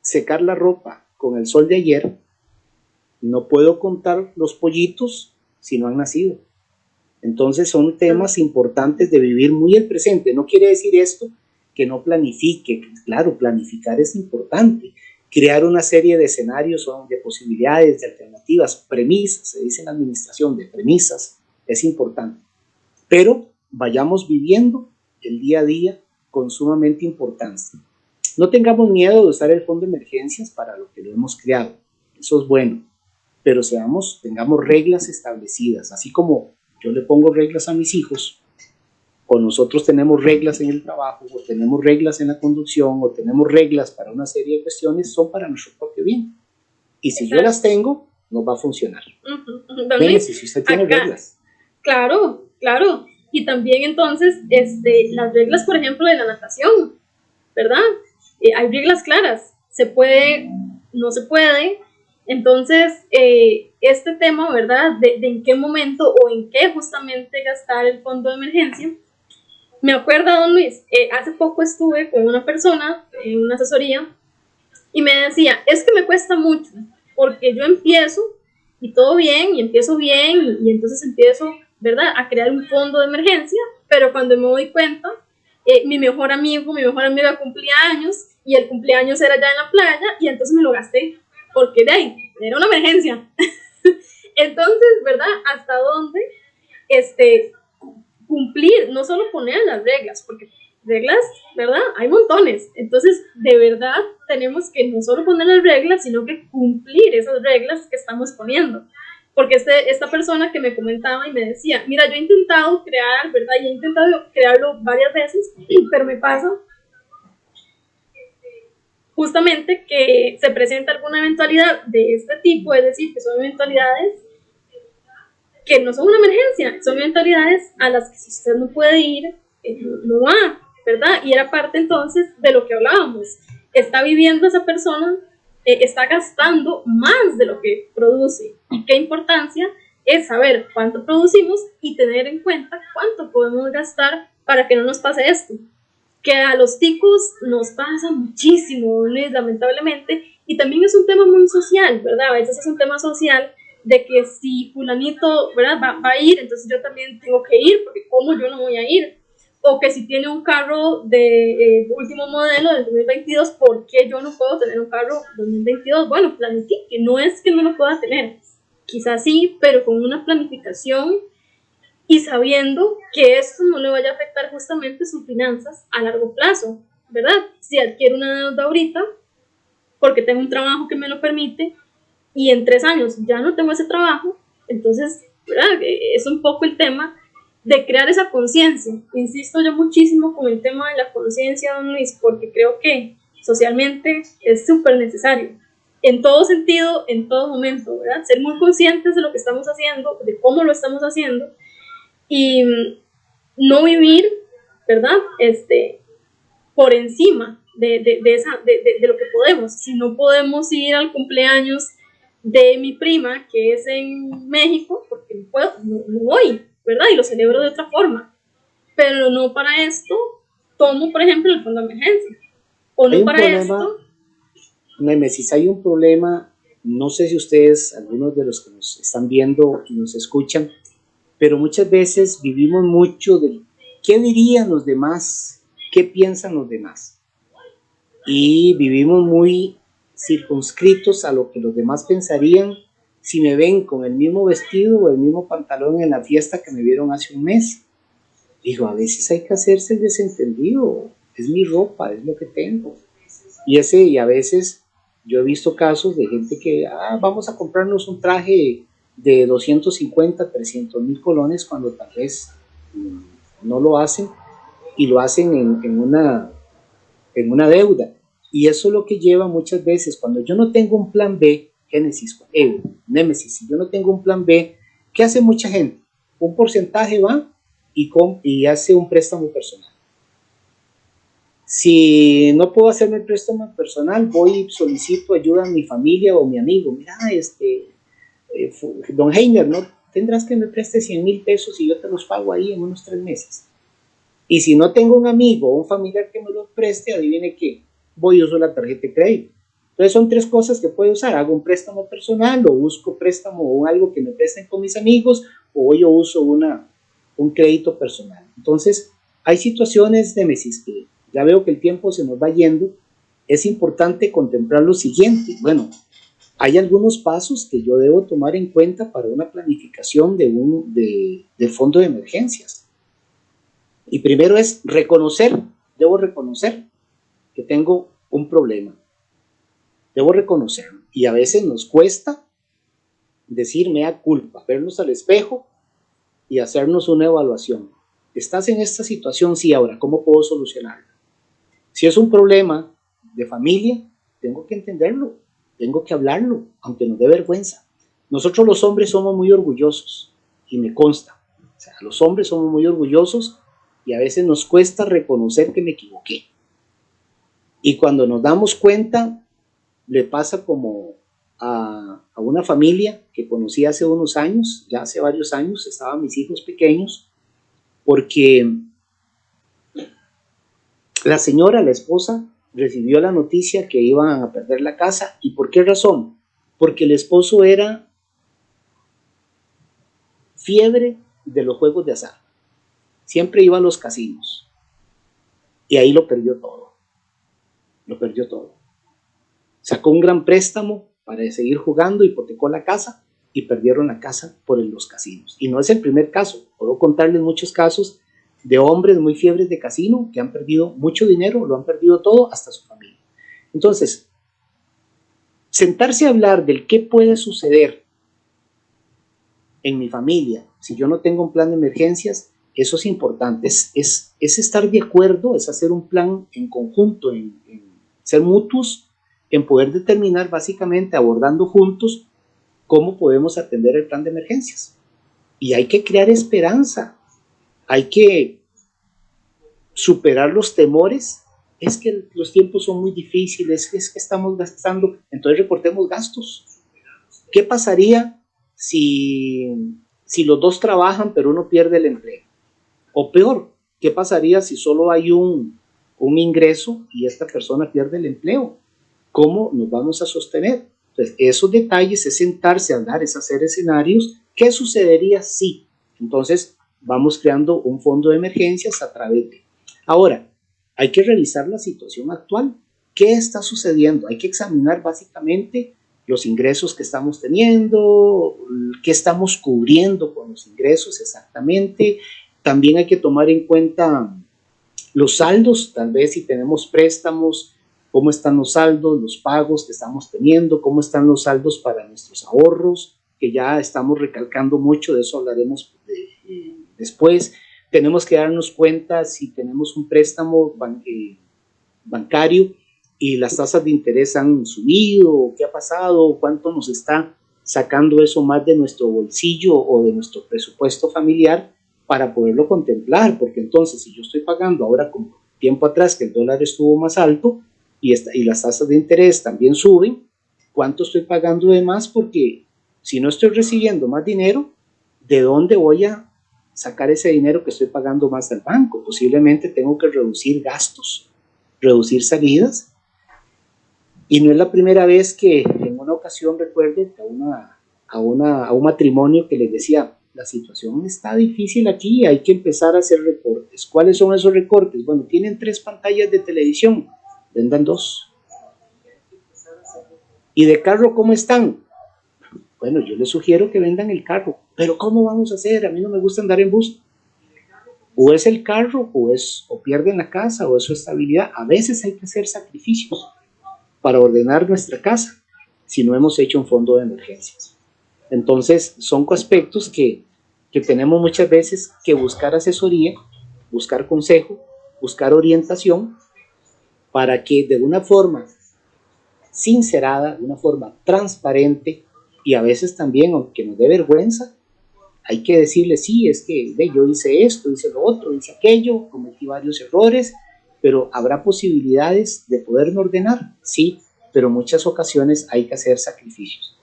B: secar la ropa con el sol de ayer, no puedo contar los pollitos si no han nacido. Entonces son temas importantes de vivir muy el presente. No quiere decir esto que no planifique. Claro, planificar es importante. Crear una serie de escenarios o de posibilidades, de alternativas, premisas, se dice en la administración, de premisas, es importante. Pero vayamos viviendo el día a día con sumamente importancia. No tengamos miedo de usar el fondo de emergencias para lo que lo hemos creado. Eso es bueno. Pero seamos, tengamos reglas establecidas, así como yo le pongo reglas a mis hijos, o nosotros tenemos reglas en el trabajo, o tenemos reglas en la conducción, o tenemos reglas para una serie de cuestiones, son para nuestro propio bien. Y si yo las tengo, no va a funcionar.
A: Uh si usted tiene reglas. Claro, claro. Y también entonces este, las reglas, por ejemplo, de la natación, ¿verdad? Eh, hay reglas claras. Se puede, no se puede, entonces, eh, este tema, ¿verdad? De, en qué momento o en qué justamente gastar el fondo de emergencia. Me acuerdo, don Luis, eh, hace poco estuve con una persona en una asesoría y me decía, es que me cuesta mucho porque yo empiezo y todo bien y empiezo bien y, entonces empiezo, ¿verdad? A crear un fondo de emergencia, pero cuando me doy cuenta, eh, mi mejor amigo, mi mejor amiga cumplía años y el cumpleaños era ya en la playa y entonces me lo gasté porque de ahí era una emergencia. Entonces, ¿verdad? ¿Hasta dónde este, cumplir? No solo poner las reglas, porque reglas, ¿verdad? Hay montones. Entonces, de verdad, tenemos que no solo poner las reglas, sino que cumplir esas reglas que estamos poniendo. Porque este, esta persona que me comentaba y me decía, mira, yo he intentado crear, ¿verdad? Y he intentado crearlo varias veces, pero me pasa justamente que se presenta alguna eventualidad de este tipo, es decir, que son eventualidades que no son una emergencia, son eventualidades a las que si usted no puede ir, eh, no va, ¿verdad? Y era parte entonces de lo que hablábamos. Está viviendo esa persona, eh, está gastando más de lo que produce. Y qué importancia es saber cuánto producimos y tener en cuenta cuánto podemos gastar para que no nos pase esto que a los ticos nos pasa muchísimo, lamentablemente, y también es un tema muy social, ¿verdad? A veces es un tema social de que si fulanito, ¿verdad? Va, a ir, entonces yo también tengo que ir, porque ¿cómo yo no voy a ir? O que si tiene un carro de eh, último modelo del 2022, ¿por qué yo no puedo tener un carro 2022? Bueno, planifique, no es que no lo pueda tener, quizás sí, pero con una planificación y sabiendo que esto no le vaya a afectar justamente sus finanzas a largo plazo, ¿verdad? Si adquiere una deuda ahorita, porque tengo un trabajo que me lo permite, y en tres años ya no tengo ese trabajo, entonces, ¿verdad? Es un poco el tema de crear esa conciencia. Insisto yo muchísimo con el tema de la conciencia, don Luis, porque creo que socialmente es súper necesario. En todo sentido, en todo momento, ¿verdad? Ser muy conscientes de lo que estamos haciendo, de cómo lo estamos haciendo y no vivir, ¿verdad? Este, por encima de, de, esa, de, de, lo que podemos. Si no podemos ir al cumpleaños de mi prima, que es en México, porque no puedo, no, voy, ¿verdad? Y lo celebro de otra forma. Pero no para esto, tomo, por ejemplo, el fondo de emergencia. O no para esto.
B: Nemesis, hay un problema, no sé si ustedes, algunos de los que nos están viendo y nos escuchan, pero muchas veces vivimos mucho de qué dirían los demás, qué piensan los demás. Y vivimos muy circunscritos a lo que los demás pensarían si me ven con el mismo vestido o el mismo pantalón en la fiesta que me vieron hace un mes. Digo, a veces hay que hacerse el desentendido, es mi ropa, es lo que tengo. Y, ese, y a veces yo he visto casos de gente que, ah, vamos a comprarnos un traje de 250, 300 mil colones cuando tal vez no lo hacen y lo hacen en, una, en una deuda. Y eso es lo que lleva muchas veces, cuando yo no tengo un plan B, Génesis, Némesis, si yo no tengo un plan B, ¿qué hace mucha gente? Un porcentaje va y, y hace un préstamo personal. Si no puedo hacerme el préstamo personal, voy y solicito ayuda a mi familia o mi amigo. Mira, este, eh, don Heiner, ¿no? Tendrás que me preste 100 mil pesos y yo te los pago ahí en unos tres meses. Y si no tengo un amigo o un familiar que me los preste, adivine qué, voy y uso la tarjeta de crédito. Entonces son tres cosas que puedo usar. Hago un préstamo personal o busco préstamo o algo que me presten con mis amigos o yo uso una, un crédito personal. Entonces hay situaciones de mesis que ya veo que el tiempo se nos va yendo. Es importante contemplar lo siguiente. Bueno, hay algunos pasos que yo debo tomar en cuenta para una planificación de un de, fondo de emergencias. Y primero es reconocer, debo reconocer que tengo un problema. Debo reconocerlo. Y a veces nos cuesta decirme a culpa, vernos al espejo y hacernos una evaluación. ¿Estás en esta situación? Sí, ahora, ¿cómo puedo solucionarlo? Si es un problema de familia, tengo que entenderlo tengo que hablarlo, aunque nos dé vergüenza. Nosotros los hombres somos muy orgullosos, y me consta. O sea, los hombres somos muy orgullosos y a veces nos cuesta reconocer que me equivoqué. Y cuando nos damos cuenta, le pasa como a, una familia que conocí hace unos años, ya hace varios años, estaban mis hijos pequeños, porque la señora, la esposa, recibió la noticia que iban a perder la casa. ¿Y por qué razón? Porque el esposo era fiebre de los juegos de azar. Siempre iba a los casinos. Y ahí lo perdió todo. Lo perdió todo. Sacó un gran préstamo para seguir jugando, hipotecó la casa y perdieron la casa por los casinos. Y no es el primer caso. Puedo contarles muchos casos de hombres muy fiebres de casino que han perdido mucho dinero, lo han perdido todo, hasta su familia. Entonces, sentarse a hablar del qué puede suceder en mi familia si yo no tengo un plan de emergencias, eso es importante, es, es, estar de acuerdo, es hacer un plan en conjunto, en, en ser mutuos, en poder determinar básicamente, abordando juntos, cómo podemos atender el plan de emergencias. Y hay que crear esperanza, hay que superar los temores. Es que los tiempos son muy difíciles, es que estamos gastando, entonces reportemos gastos. ¿Qué pasaría si, si los dos trabajan pero uno pierde el empleo? O peor, ¿qué pasaría si solo hay un, un ingreso y esta persona pierde el empleo? ¿Cómo nos vamos a sostener? Entonces, esos detalles es sentarse a hablar, es hacer escenarios. ¿Qué sucedería si? Entonces, vamos creando un fondo de emergencias a través de... Ahora, hay que revisar la situación actual. ¿Qué está sucediendo? Hay que examinar básicamente los ingresos que estamos teniendo, qué estamos cubriendo con los ingresos exactamente. También hay que tomar en cuenta los saldos, tal vez si tenemos préstamos, cómo están los saldos, los pagos que estamos teniendo, cómo están los saldos para nuestros ahorros, que ya estamos recalcando mucho, de eso hablaremos de, Después. Tenemos que darnos cuenta si tenemos un préstamo eh, bancario y las tasas de interés han subido, qué ha pasado, cuánto nos está sacando eso más de nuestro bolsillo o de nuestro presupuesto familiar para poderlo contemplar, porque entonces si yo estoy pagando ahora como tiempo atrás que el dólar estuvo más alto y, y las tasas de interés también suben, ¿cuánto estoy pagando de más? Porque si no estoy recibiendo más dinero, ¿de dónde voy a sacar ese dinero que estoy pagando más al banco. Posiblemente tengo que reducir gastos, reducir salidas. Y no es la primera vez que en una ocasión recuerdo a, una, a, una, a un matrimonio que les decía, la situación está difícil aquí, hay que empezar a hacer recortes. ¿Cuáles son esos recortes? Bueno, tienen tres pantallas de televisión, vendan dos. ¿Y de carro cómo están? Bueno, yo les sugiero que vendan el carro, pero ¿cómo vamos a hacer? A mí no me gusta andar en bus. O es el carro, o, es, o pierden la casa, o es su estabilidad. A veces hay que hacer sacrificios para ordenar nuestra casa si no hemos hecho un fondo de emergencias. Entonces, son aspectos que, que tenemos muchas veces que buscar asesoría, buscar consejo buscar orientación para que de una forma sincerada, de una forma transparente y a veces también, aunque nos dé vergüenza, hay que decirle, sí, es que ve, yo hice esto, hice lo otro, hice aquello, cometí varios errores, pero habrá posibilidades de poderme ordenar, sí, pero muchas ocasiones hay que hacer sacrificios.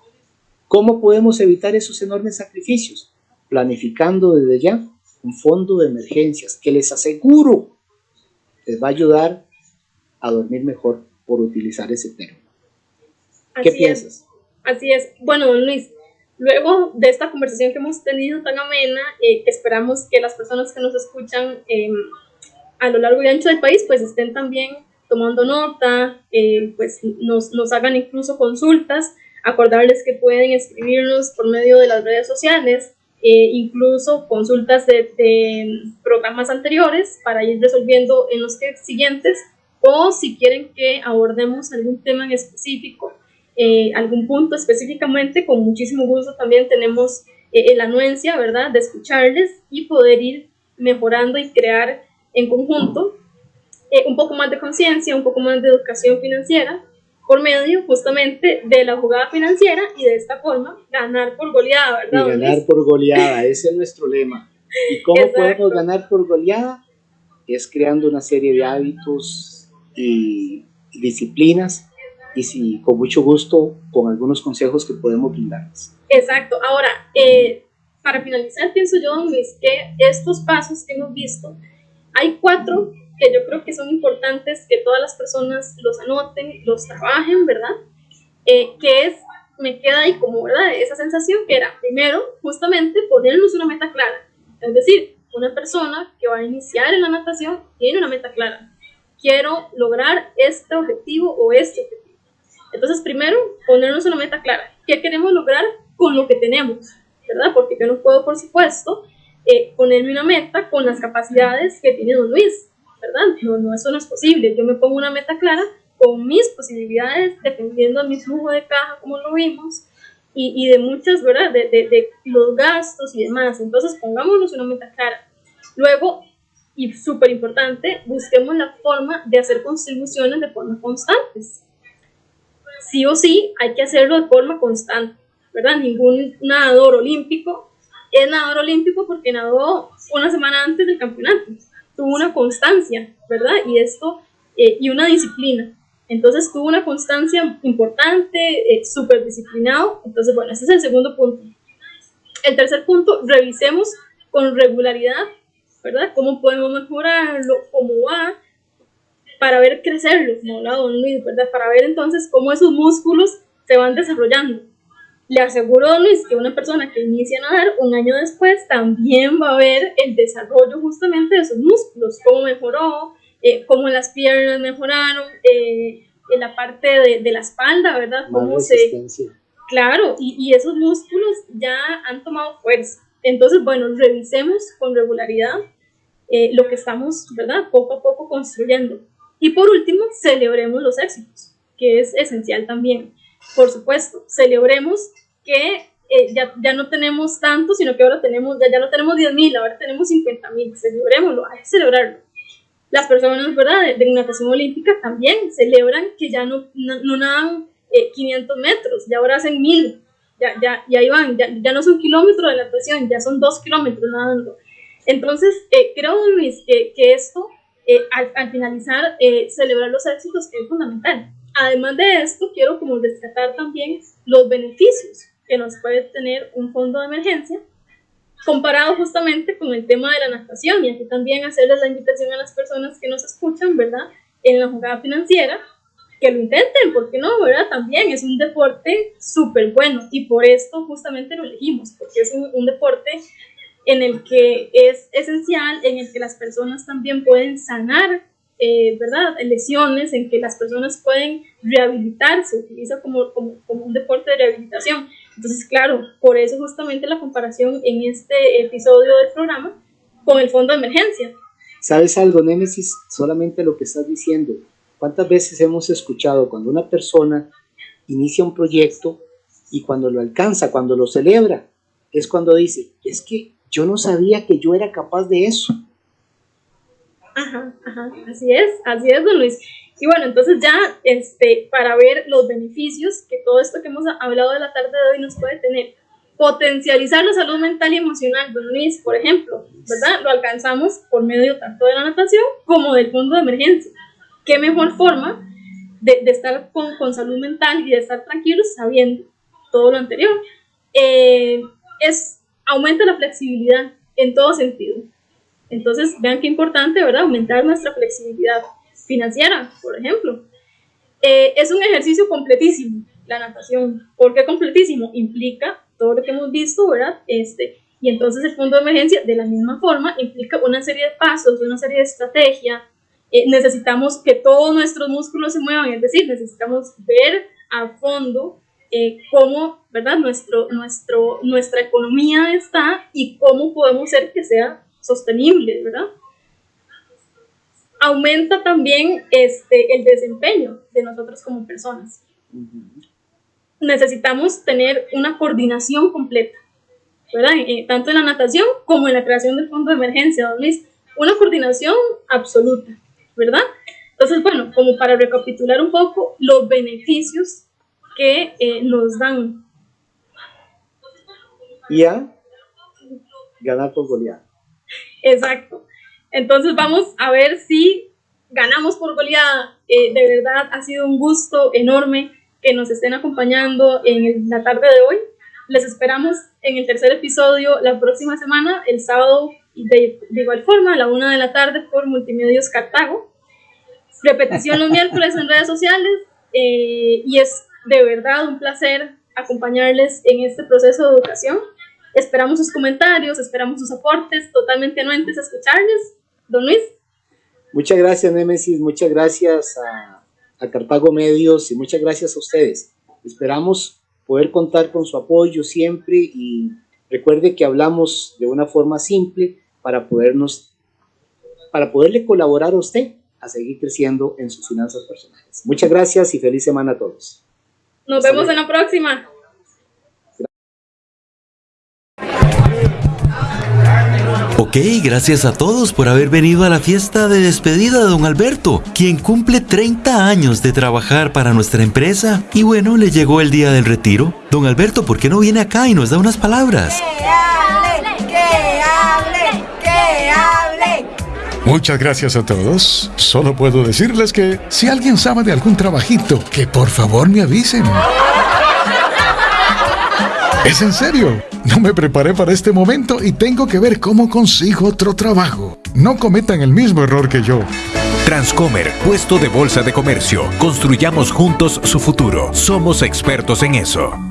B: ¿Cómo podemos evitar esos enormes sacrificios? Planificando desde ya un fondo de emergencias que les aseguro les va a ayudar a dormir mejor por utilizar ese término. ¿Qué piensas?
A: Así es. Bueno, Luis, luego de esta conversación que hemos tenido tan amena, eh, esperamos que las personas que nos escuchan em, a lo largo y ancho del país pues estén también tomando nota, eh, pues nos, nos hagan incluso consultas, acordarles que pueden escribirnos por medio de las redes sociales, eh, incluso consultas de, programas anteriores para ir resolviendo en los siguientes o si quieren que abordemos algún tema en específico eh, algún punto específicamente, con muchísimo gusto también tenemos eh, la anuencia, ¿verdad?, de escucharles y poder ir mejorando y crear en conjunto eh, un poco más de conciencia, un poco más de educación financiera por medio justamente de la jugada financiera y de esta forma ganar por goleada, ¿verdad?
B: Y ganar por goleada, ese es nuestro lema. ¿Y cómo podemos ganar por goleada? Es creando una serie de hábitos y disciplinas y si con mucho gusto con algunos consejos que podemos brindarles.
A: Exacto. Ahora, eh, para finalizar, pienso yo, Luis, que estos pasos que hemos visto, hay cuatro que yo creo que son importantes que todas las personas los anoten, los trabajen, ¿verdad? Eh, que es, me queda ahí como, ¿verdad? Esa sensación que era, primero, justamente ponernos una meta clara. Es decir, una persona que va a iniciar en la natación tiene una meta clara. Quiero lograr este objetivo o este objetivo entonces, primero, ponernos una meta clara. ¿Qué queremos lograr con lo que tenemos? ¿Verdad? Porque yo no puedo, por supuesto, eh, ponerme una meta con las capacidades que tiene don Luis, ¿verdad? No, no, eso no es posible. Yo me pongo una meta clara con mis posibilidades, dependiendo de mi flujo de caja, como lo vimos, y, y de muchas, ¿verdad? De, de, de, los gastos y demás. Entonces, pongámonos una meta clara. Luego, y súper importante, busquemos la forma de hacer contribuciones de forma constantes sí o sí hay que hacerlo de forma constante, ¿verdad? Ningún nadador olímpico es nadador olímpico porque nadó una semana antes del campeonato, tuvo una constancia, ¿verdad? Y esto, eh, y una disciplina. Entonces tuvo una constancia importante, eh, súper disciplinado. Entonces, bueno, ese es el segundo punto. El tercer punto, revisemos con regularidad, ¿verdad? ¿Cómo podemos mejorarlo? ¿Cómo va? para ver crecerlos, ¿no? La don Luis, ¿verdad? Para ver entonces cómo esos músculos se van desarrollando. Le aseguro, don Luis, que una persona que inicia a nadar un año después también va a ver el desarrollo justamente de esos músculos, cómo mejoró, eh, cómo las piernas mejoraron, eh, en la parte de, de, la espalda, ¿verdad? Cómo se... Claro, y, y esos músculos ya han tomado fuerza. Entonces, bueno, revisemos con regularidad eh, lo que estamos, ¿verdad? Poco a poco construyendo. Y por último, celebremos los éxitos, que es esencial también. Por supuesto, celebremos que eh, ya, ya, no tenemos tanto, sino que ahora tenemos, ya, ya no tenemos 10 mil, ahora tenemos 50 mil, celebrémoslo, hay que celebrarlo. Las personas, ¿verdad?, de, natación olímpica también celebran que ya no, no, no nadan eh, 500 metros, ya ahora hacen 1000, ya, ya, ya ahí van, ya, ya no son kilómetros de natación, ya son 2 kilómetros nadando. Entonces, eh, creo, Luis, que, que esto eh, al, finalizar, eh, celebrar los éxitos es fundamental. Además de esto, quiero como rescatar también los beneficios que nos puede tener un fondo de emergencia comparado justamente con el tema de la natación y aquí también hacerles la invitación a las personas que nos escuchan, ¿verdad? En la jugada financiera, que lo intenten, porque no, ¿verdad? También es un deporte súper bueno y por esto justamente lo elegimos, porque es un, un deporte en el que es esencial, en el que las personas también pueden sanar, eh, ¿verdad? Lesiones, en que las personas pueden rehabilitarse, se utiliza como, como, como, un deporte de rehabilitación. Entonces, claro, por eso justamente la comparación en este episodio del programa con el fondo de emergencia.
B: ¿Sabes algo, Némesis? Solamente lo que estás diciendo. ¿Cuántas veces hemos escuchado cuando una persona inicia un proyecto y cuando lo alcanza, cuando lo celebra, es cuando dice, es que yo no sabía que yo era capaz de eso.
A: Ajá, ajá, así es, así es, don Luis. Y bueno, entonces ya este, para ver los beneficios que todo esto que hemos hablado de la tarde de hoy nos puede tener. Potencializar la salud mental y emocional, don Luis, por ejemplo, ¿verdad? Lo alcanzamos por medio tanto de la natación como del fondo de emergencia. ¿Qué mejor forma de, estar con, con, salud mental y de estar tranquilos sabiendo todo lo anterior? Eh, es, aumenta la flexibilidad en todo sentido. Entonces, vean qué importante, ¿verdad? Aumentar nuestra flexibilidad financiera, por ejemplo. Eh, es un ejercicio completísimo, la natación. ¿Por qué completísimo? Implica todo lo que hemos visto, ¿verdad? Este, y entonces el fondo de emergencia, de la misma forma, implica una serie de pasos, una serie de estrategia. Eh, necesitamos que todos nuestros músculos se muevan, es decir, necesitamos ver a fondo eh, cómo, ¿verdad? Nuestro, nuestro, nuestra economía está y cómo podemos hacer que sea sostenible, ¿verdad? Aumenta también este, el desempeño de nosotros como personas. Necesitamos tener una coordinación completa, ¿verdad? Eh, tanto en la natación como en la creación del fondo de emergencia, don Luis. Una coordinación absoluta, ¿verdad? Entonces, bueno, como para recapitular un poco los beneficios que eh, nos dan.
B: Y a ganar por goleada.
A: Exacto. Entonces vamos a ver si ganamos por goleada. Eh, de verdad ha sido un gusto enorme que nos estén acompañando en la tarde de hoy. Les esperamos en el tercer episodio la próxima semana, el sábado, de, igual forma, a la una de la tarde por Multimedios Cartago. Repetición los miércoles en redes sociales eh, y es de verdad un placer acompañarles en este proceso de educación. Esperamos sus comentarios, esperamos sus aportes, totalmente anuentes a escucharles. Don Luis.
B: Muchas gracias, Némesis, muchas gracias a, a Cartago Medios y muchas gracias a ustedes. Esperamos poder contar con su apoyo siempre y recuerde que hablamos de una forma simple para podernos, para poderle colaborar a usted a seguir creciendo en sus finanzas personales. Muchas gracias y feliz semana a todos.
A: Nos vemos en la próxima.
J: Ok, gracias a todos por haber venido a la fiesta de despedida de don Alberto, quien cumple 30 años de trabajar para nuestra empresa. Y bueno, le llegó el día del retiro. Don Alberto, ¿por qué no viene acá y nos da unas palabras?
K: ¡Que hable! ¡Que hable! ¡Que hable!
L: Muchas gracias a todos. Solo puedo decirles que si alguien sabe de algún trabajito, que por favor me avisen. Es en serio. No me preparé para este momento y tengo que ver cómo consigo otro trabajo. No cometan el mismo error que yo.
F: Transcomer, puesto de bolsa de comercio. Construyamos juntos su futuro. Somos expertos en eso.